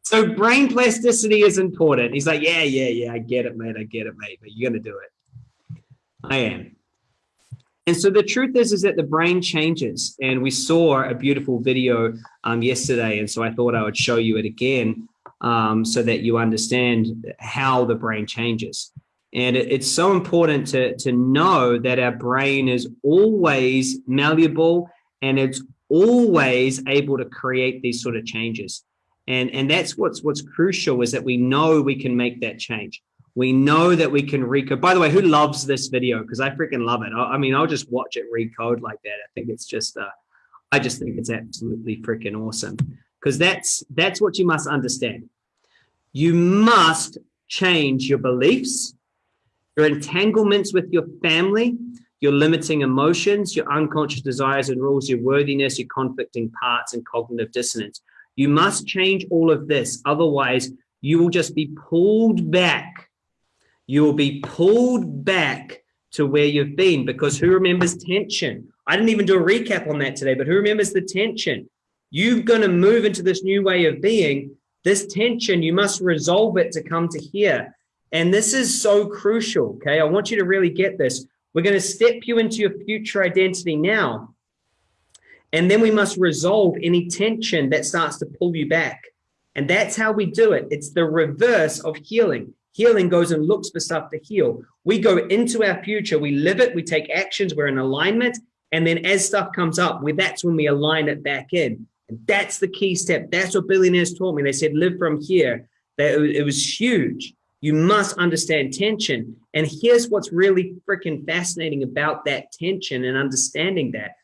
so brain plasticity is important. He's like, yeah, yeah, yeah, I get it, mate. I get it, mate, but you're going to do it. I am. And so the truth is, is that the brain changes. And we saw a beautiful video um, yesterday. And so I thought I would show you it again um, so that you understand how the brain changes. And it, it's so important to, to know that our brain is always malleable and it's always able to create these sort of changes. And, and that's what's, what's crucial is that we know we can make that change. We know that we can recode. By the way, who loves this video? Because I freaking love it. I, I, mean, I'll just watch it recode like that. I think it's just, uh, I just think it's absolutely freaking awesome. Because that's that's what you must understand. You must change your beliefs, your entanglements with your family, your limiting emotions, your unconscious desires and rules, your worthiness, your conflicting parts, and cognitive dissonance. You must change all of this. Otherwise, you will just be pulled back you will be pulled back to where you've been because who remembers tension? I didn't even do a recap on that today, but who remembers the tension? You're going to move into this new way of being. This tension, you must resolve it to come to here. And this is so crucial. Okay. I want you to really get this. We're going to step you into your future identity now. And then we must resolve any tension that starts to pull you back. And that's how we do it. It's the reverse of healing. Healing goes and looks for stuff to heal. We go into our future, we live it, we take actions, we're in alignment. And then as stuff comes up, we, that's when we align it back in. And that's the key step. That's what billionaires taught me. They said, live from here. That it was huge. You must understand tension. And here's what's really freaking fascinating about that tension and understanding that.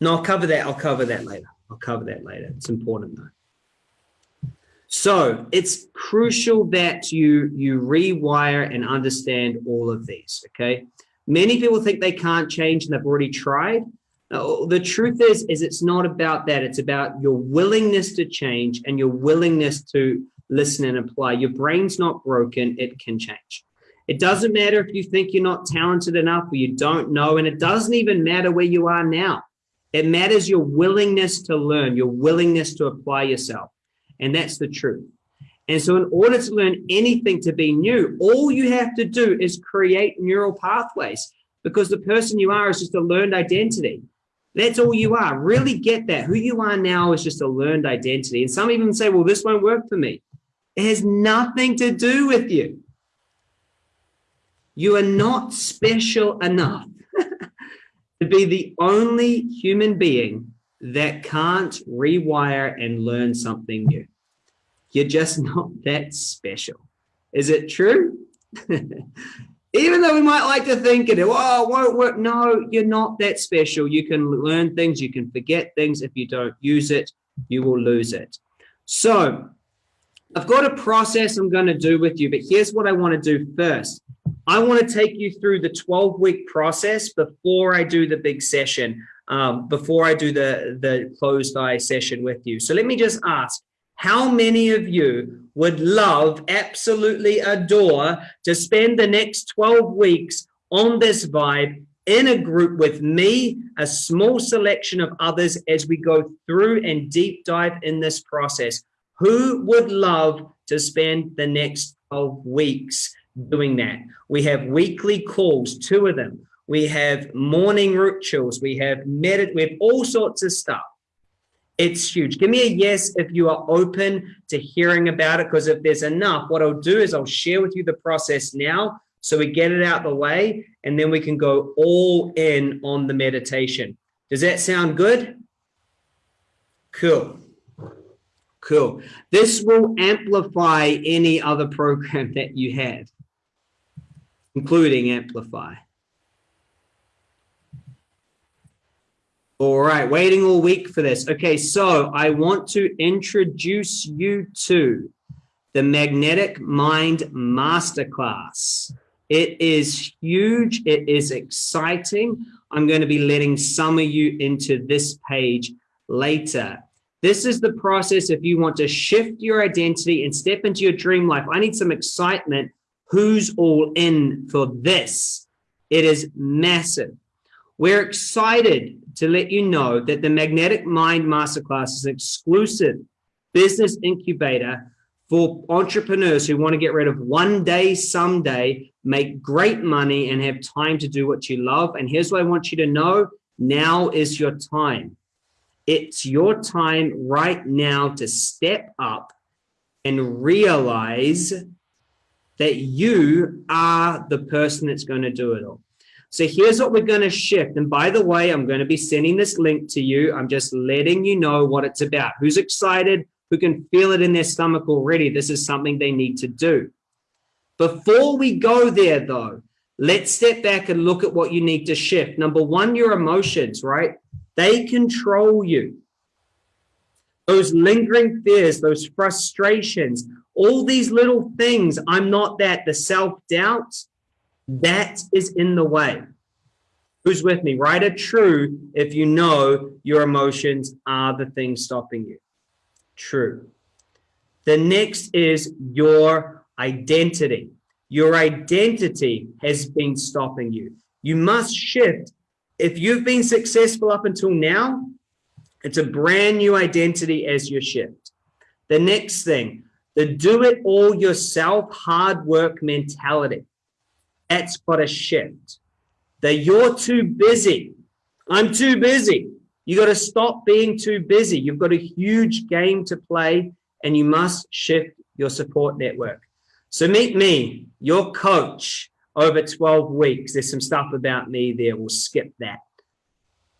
No, I'll cover that. I'll cover that later. I'll cover that later. It's important though. So it's crucial that you, you rewire and understand all of these, okay? Many people think they can't change and they've already tried. Now, the truth is, is it's not about that. It's about your willingness to change and your willingness to listen and apply. Your brain's not broken. It can change. It doesn't matter if you think you're not talented enough or you don't know, and it doesn't even matter where you are now. It matters your willingness to learn, your willingness to apply yourself. And that's the truth. And so in order to learn anything to be new, all you have to do is create neural pathways because the person you are is just a learned identity. That's all you are. Really get that. Who you are now is just a learned identity. And some even say, well, this won't work for me. It has nothing to do with you. You are not special enough *laughs* to be the only human being that can't rewire and learn something new. You're just *laughs* not that special. Is it true? *laughs* Even though we might like to think it, oh, it won't work. No, you're not that special. You can learn things, you can forget things. If you don't use it, you will lose it. So I've got a process I'm going to do with you, but here's what I want to do first. I want to take you through the 12 week process before I do the big session, um, before I do the, the closed eye session with you. So let me just ask, how many of you would love, absolutely adore to spend the next 12 weeks on this vibe in a group with me, a small selection of others as we go through and deep dive in this process? Who would love to spend the next 12 weeks doing that? We have weekly calls, two of them. We have morning rituals. We have medit. We have all sorts of stuff. It's huge. Give me a yes if you are open to hearing about it, because if there's enough, what I'll do is I'll share with you the process now so we get it out the way and then we can go all in on the meditation. Does that sound good? Cool. Cool. This will amplify any other program *laughs* that you have, including Amplify. All right, waiting all week for this. Okay, so I want to introduce you to the Magnetic Mind Masterclass. It is huge. It is exciting. I'm going to be letting some of you into this page later. This is the process if you want to shift your identity and step into your dream life. I need some excitement. Who's all in for this? It is massive. We're excited to let you know that the Magnetic Mind Masterclass is an exclusive business incubator for entrepreneurs who want to get rid of one day, someday, make great money and have time to do what you love. And here's what I want you to know. Now is your time. It's your time right now to step up and realize that you are the person that's going to do it all. So here's what we're going to shift. And by the way, I'm going to be sending this link to you. I'm just letting you know what it's about. Who's excited? Who can feel it in their stomach already? This is something they need to do. Before we go there, though, let's step back and look at what you need to shift. Number one, your emotions, right? They control you. Those lingering fears, those frustrations, all these little things, I'm not that, the self-doubt, that is in the way. Who's with me? Write a true if you know your emotions are the thing stopping you. True. The next is your identity. Your identity has been stopping you. You must shift. If you've been successful up until now, it's a brand new identity as your shift. The next thing, the do it all yourself hard work mentality that's got to shift. That you're too busy. I'm too busy. You got to stop being too busy. You've got a huge game to play and you must shift your support network. So meet me, your coach over 12 weeks. There's some stuff about me there. We'll skip that.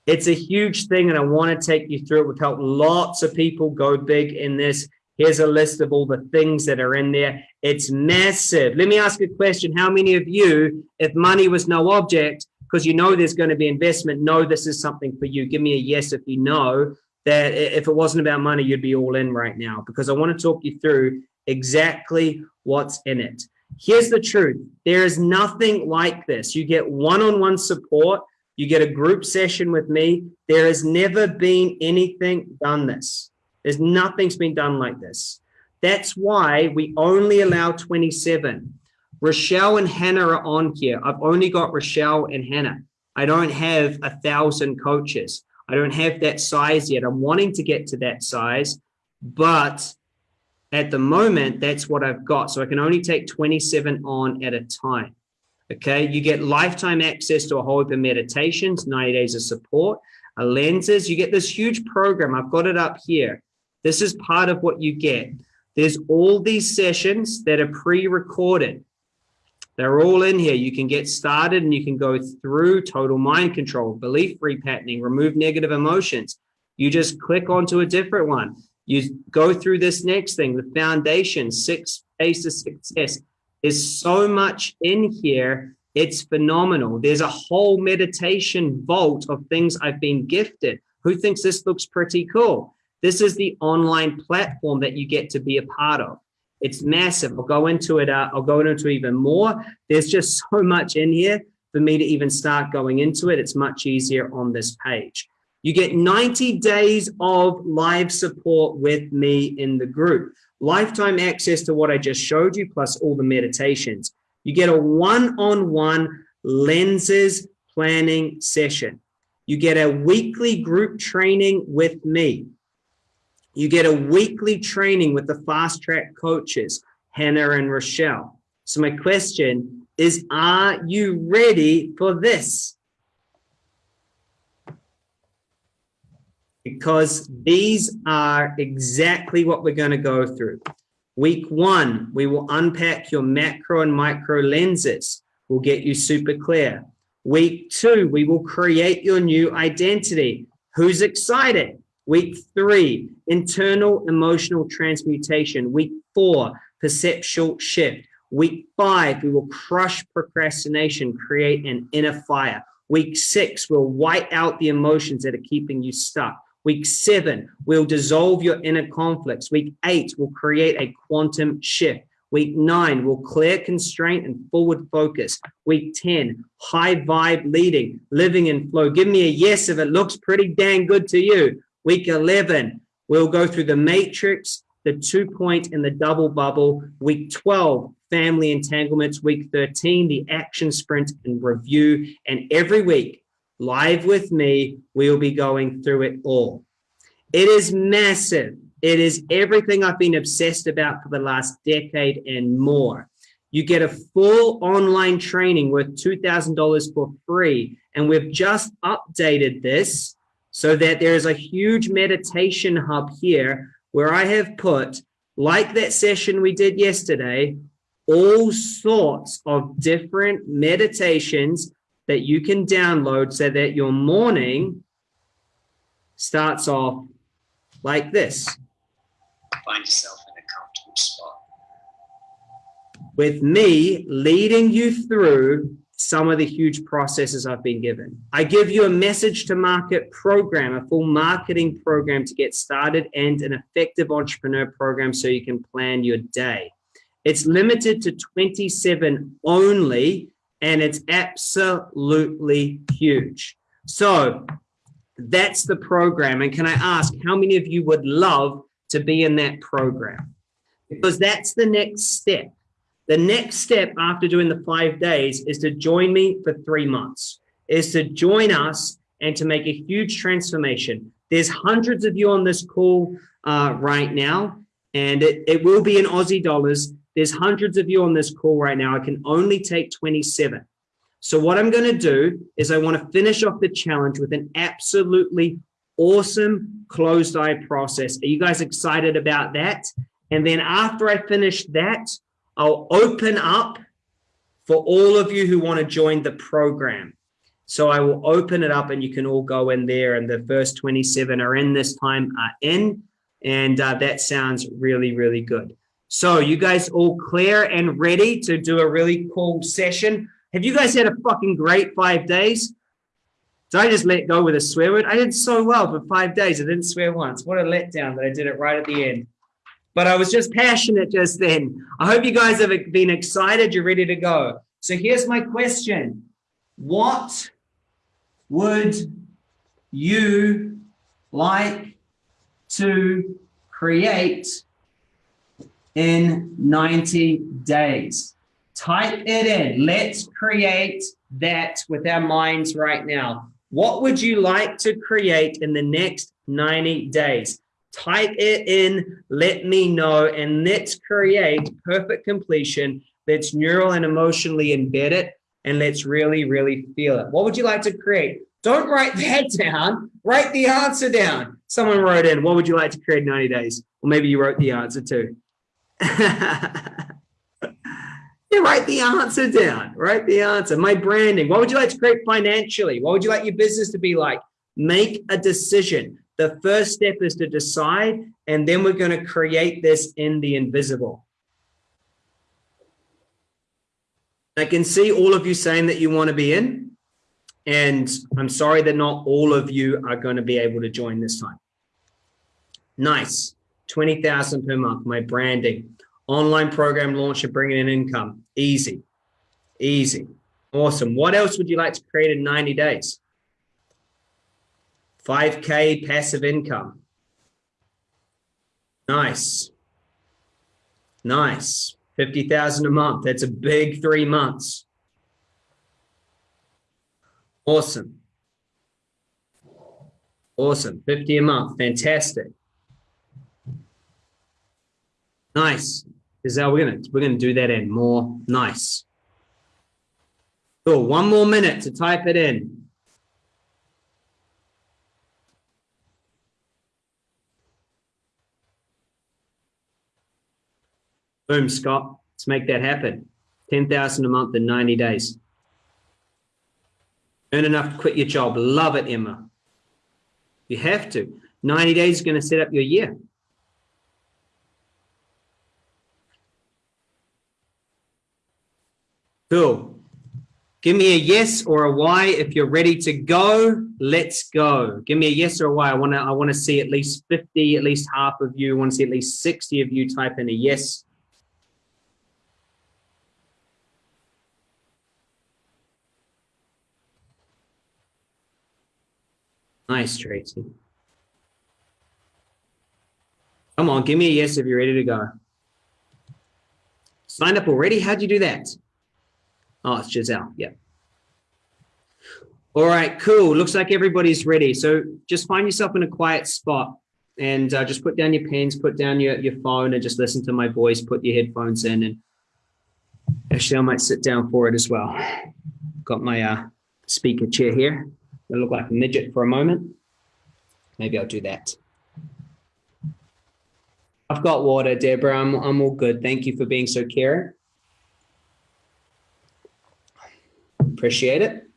It's a huge thing and I want to take you through it. We've helped lots of people go big in this. Here's a list of all the things that are in there. It's massive. Let me ask a question. How many of you, if money was no object, because you know there's going to be investment, know this is something for you? Give me a yes if you know that if it wasn't about money, you'd be all in right now because I want to talk you through exactly what's in it. Here's the truth. There is nothing like this. You get one-on-one -on -one support. You get a group session with me. There has never been anything done this. There's nothing's been done like this. That's why we only allow 27. Rochelle and Hannah are on here. I've only got Rochelle and Hannah. I don't have a thousand coaches. I don't have that size yet. I'm wanting to get to that size, but at the moment, that's what I've got. So I can only take 27 on at a time. Okay, you get lifetime access to a whole heap of meditations, 90 days of support, a lenses. You get this huge program. I've got it up here. This is part of what you get. There's all these sessions that are pre-recorded. They're all in here. You can get started and you can go through total mind control, belief repatterning, remove negative emotions. You just click onto a different one. You go through this next thing, the foundation, six A's of success. There's so much in here. It's phenomenal. There's a whole meditation vault of things I've been gifted. Who thinks this looks pretty cool? This is the online platform that you get to be a part of. It's massive. I'll go into it. Uh, I'll go into even more. There's just *laughs* so much in here for me to even start going into it. It's much easier on this page. You get 90 days of live support with me in the group. Lifetime access to what I just showed you, plus all the meditations. You get a one-on-one -on -one lenses planning session. You get a weekly group training with me. You get a weekly training with the fast track coaches, Hannah and Rochelle. So my question is, are you ready for this? Because these are exactly what we're going to go through. Week one, we will unpack your macro and micro lenses. We'll get you super clear. Week two, we will create your new identity. Who's excited? Week three, internal emotional transmutation. Week four, perceptual shift. Week five, we will crush procrastination, create an inner fire. Week six, we'll white out the emotions that are keeping you stuck. Week seven, we'll dissolve your inner conflicts. Week eight, we'll create a quantum shift. Week nine, we'll clear constraint and forward focus. Week 10, high vibe leading, living in flow. Give me a yes if it looks pretty dang good to you. Week 11, we'll go through the matrix, the two point and the double bubble. Week 12, family entanglements. Week 13, the action sprint and review. And every week, live with me, we'll be going through it all. It is massive. It is everything I've been obsessed about for the last decade and more. You get a full online training worth $2,000 for free. And we've just updated this so that there is a huge meditation hub here where I have put, like that session we did yesterday, all sorts of different meditations that you can download so that your morning starts off like this. Find yourself in a comfortable spot. With me leading you through some of the huge processes I've been given. I give you a message to market program, a full marketing program to get started and an effective entrepreneur program so you can plan your day. It's limited to 27 only, and it's absolutely huge. So that's the program. And can I ask how many of you would love to be in that program? Because that's the next step. The next step after doing the five days is to join me for three months, is to join us and to make a huge transformation. There's hundreds of you on this call uh, right now, and it, it will be in Aussie dollars. There's hundreds of you on this call right now. I can only take 27. So what I'm going to do is I want to finish off the challenge with an absolutely awesome closed eye process. Are you guys excited about that? And then after I finish that, I'll open up for all of you who want to join the program. So I will open it up and you can all go in there and the first 27 are in this time are in and uh, that sounds really, really good. So you guys all clear and ready to do a really cool session? Have you guys had a fucking great five days? Did I just let go with a swear word? I did so well for five days. I didn't swear once. What a letdown that I did it right at the end. But I was just passionate just then. I hope you guys have been excited. You're ready to go. So here's my question. What would you like to create in 90 days? Type it in. Let's create that with our minds right now. What would you like to create in the next 90 days? Type it in, let me know, and let's create perfect completion that's neural and emotionally embedded and let's really, really feel it. What would you like to create? Don't write *laughs* that down. Write the answer down. Someone wrote in, what would you like to create in 90 days? Or maybe you wrote the answer too. *laughs* yeah, write the answer down. Write the answer. My branding. What would you like to create financially? What would you like your business to be like? Make a decision. The first step is to decide, and then we're going to create this in the invisible. I can see all of you saying that you want to be in, and I'm sorry that not all of you are going to be able to join this time. Nice. 20,000 per month, my branding. Online program launch and bringing in income. Easy. Easy. Awesome. What else would you like to create in 90 days? 5K passive income. Nice. Nice. 50,000 a month. That's a big three months. Awesome. Awesome. 50 a month. Fantastic. Nice. Is that we're gonna we're gonna do that in more. Nice. Cool. One more minute to type it in. Boom, Scott. Let's make that happen. 10,000 a month in 90 days. Earn enough to quit your job. Love it, Emma. You have to. 90 days is going to set up your year. Cool. Give me a yes or a why if you're ready to go. Let's go. Give me a yes or a Y. I want to I want to see at least 50, at least half of you. Want to see at least 60 of you type in a yes Nice, Tracy. Come on, give me a yes if you're ready to go. Signed up already? How'd you do that? Oh, it's Giselle. Yeah. All right, cool. Looks like everybody's ready. So just find yourself in a quiet spot and uh, just put down your pens, put down your, your phone and just listen to my voice, put your headphones in and actually I might sit down for it as well. Got my uh, speaker chair here. I look like a midget for a moment. Maybe I'll do that. I've got water, Deborah. I'm, I'm all good. Thank you for being so caring. Appreciate it.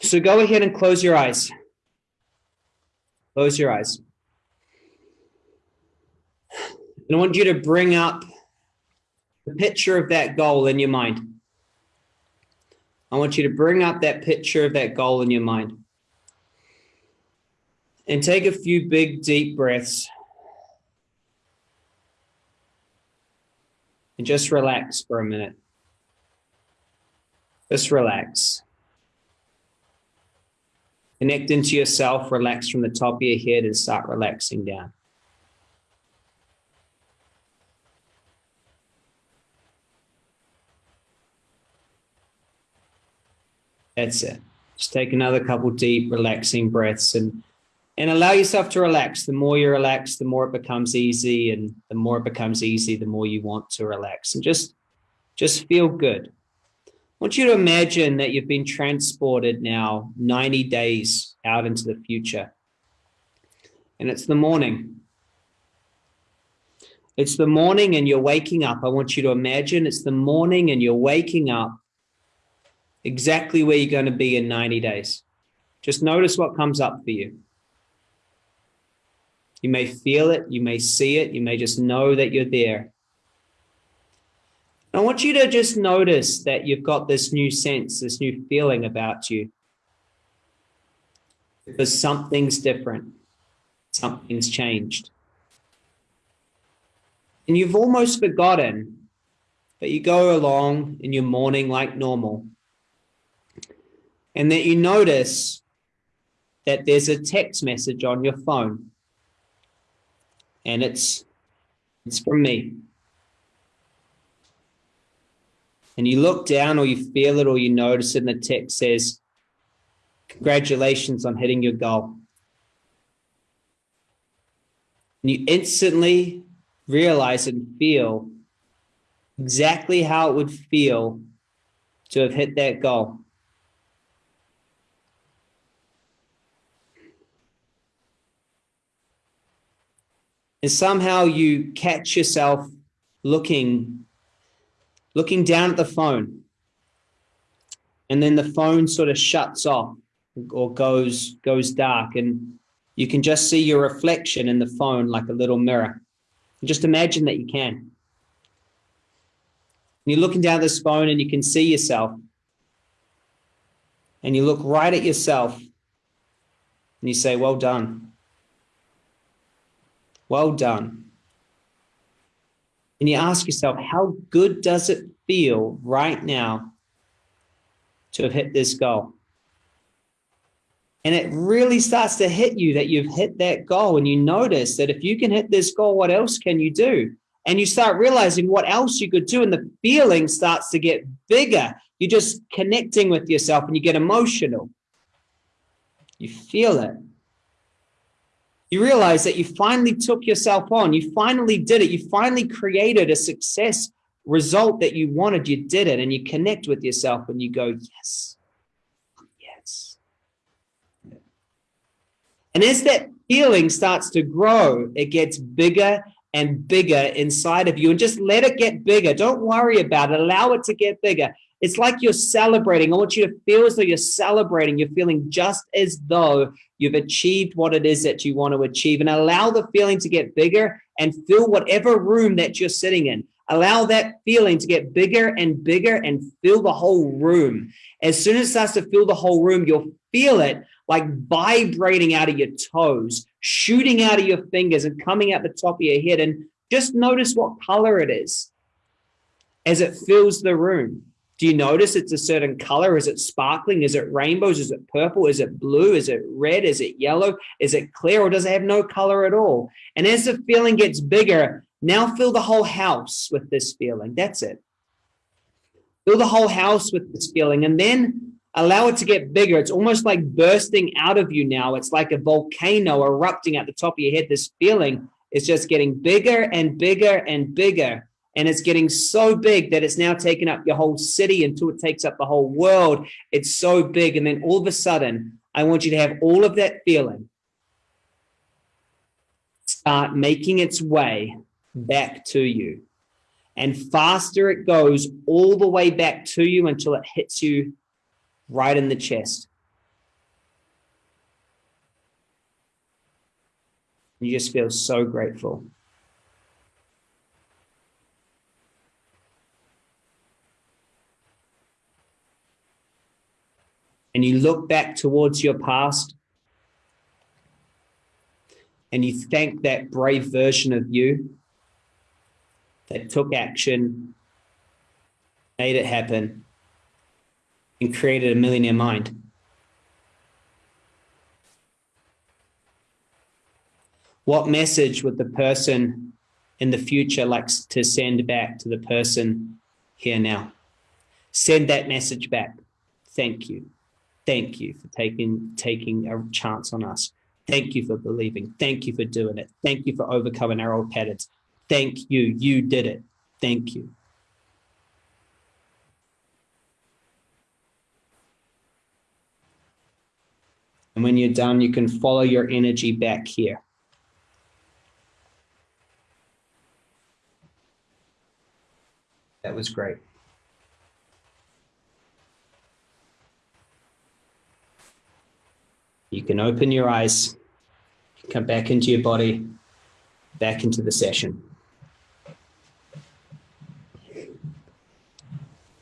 So go ahead and close your eyes. Close your eyes. And I want you to bring up the picture of that goal in your mind. I want you to bring up that picture of that goal in your mind. And take a few big, deep breaths. And just relax for a minute. Just relax. Connect into yourself, relax from the top of your head and start relaxing down. That's it. Just take another couple deep, relaxing breaths and and allow yourself to relax. The more you relax, the more it becomes easy, and the more it becomes easy, the more you want to relax. And just just feel good. I want you to imagine that you've been transported now 90 days out into the future. And it's the morning. It's the morning and you're waking up. I want you to imagine it's the morning and you're waking up exactly where you're going to be in 90 days. Just notice what comes up for you. You may feel it, you may see it, you may just know that you're there. I want you to just notice that you've got this new sense, this new feeling about you. Because something's different, something's changed. And you've almost forgotten that you go along in your morning like normal. And that you notice that there's a text message on your phone. And it's it's from me. And you look down or you feel it or you notice it and the text says, congratulations on hitting your goal. And you instantly realize and feel exactly how it would feel to have hit that goal. And somehow you catch yourself looking, looking down at the phone. And then the phone sort of shuts off or goes, goes dark. And you can just see your reflection in the phone like a little mirror. Just imagine that you can. And you're looking down this phone and you can see yourself. And you look right at yourself and you say, well done. Well done. And you ask yourself, how good does it feel right now to have hit this goal? And it really starts to hit you that you've hit that goal. And you notice that if you can hit this goal, what else can you do? And you start realizing what else you could do. And the feeling starts to get bigger. You're just connecting with yourself and you get emotional. You feel it. You realize that you finally took yourself on. You finally did it. You finally created a success result that you wanted. You did it and you connect with yourself and you go, yes, yes. And as that feeling starts to grow, it gets bigger and bigger inside of you and just let it get bigger. Don't worry about it. Allow it to get bigger. It's like you're celebrating. I want you to feel as though you're celebrating. You're feeling just as though you've achieved what it is that you want to achieve and allow the feeling to get bigger and fill whatever room that you're sitting in. Allow that feeling to get bigger and bigger and fill the whole room. As soon as it starts to fill the whole room, you'll feel it like vibrating out of your toes, shooting out of your fingers and coming out the top of your head. And just notice what color it is as it fills the room. Do you notice it's a certain color? Is it sparkling? Is it rainbows? Is it purple? Is it blue? Is it red? Is it yellow? Is it clear or does it have no color at all? And as the feeling gets bigger, now fill the whole house with this feeling. That's it. Fill the whole house with this feeling. And then allow it to get bigger. It's almost like bursting out of you now. It's like a volcano erupting at the top of your head. This feeling is just getting bigger and bigger and bigger. And it's getting so big that it's now taken up your whole city until it takes up the whole world. It's so big. And then all of a sudden, I want you to have all of that feeling start making its way back to you. And faster it goes all the way back to you until it hits you right in the chest. You just feel so grateful. And you look back towards your past and you thank that brave version of you that took action, made it happen, and created a millionaire mind. What message would the person in the future like to send back to the person here now? Send that message back. Thank you. Thank you for taking, taking a chance on us. Thank you for believing. Thank you for doing it. Thank you for overcoming our old patterns. Thank you. You did it. Thank you. And when you're done, you can follow your energy back here. That was great. You can open your eyes, come back into your body, back into the session.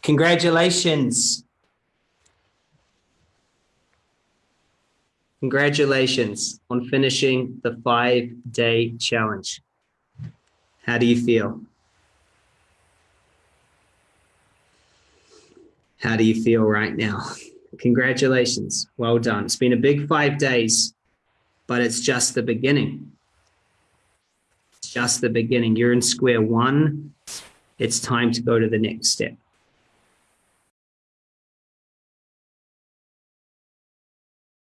Congratulations. Congratulations on finishing the five day challenge. How do you feel? How do you feel right now? Congratulations. Well done. It's been a big five days, but it's just the beginning. It's just the beginning. You're in square one. It's time to go to the next step.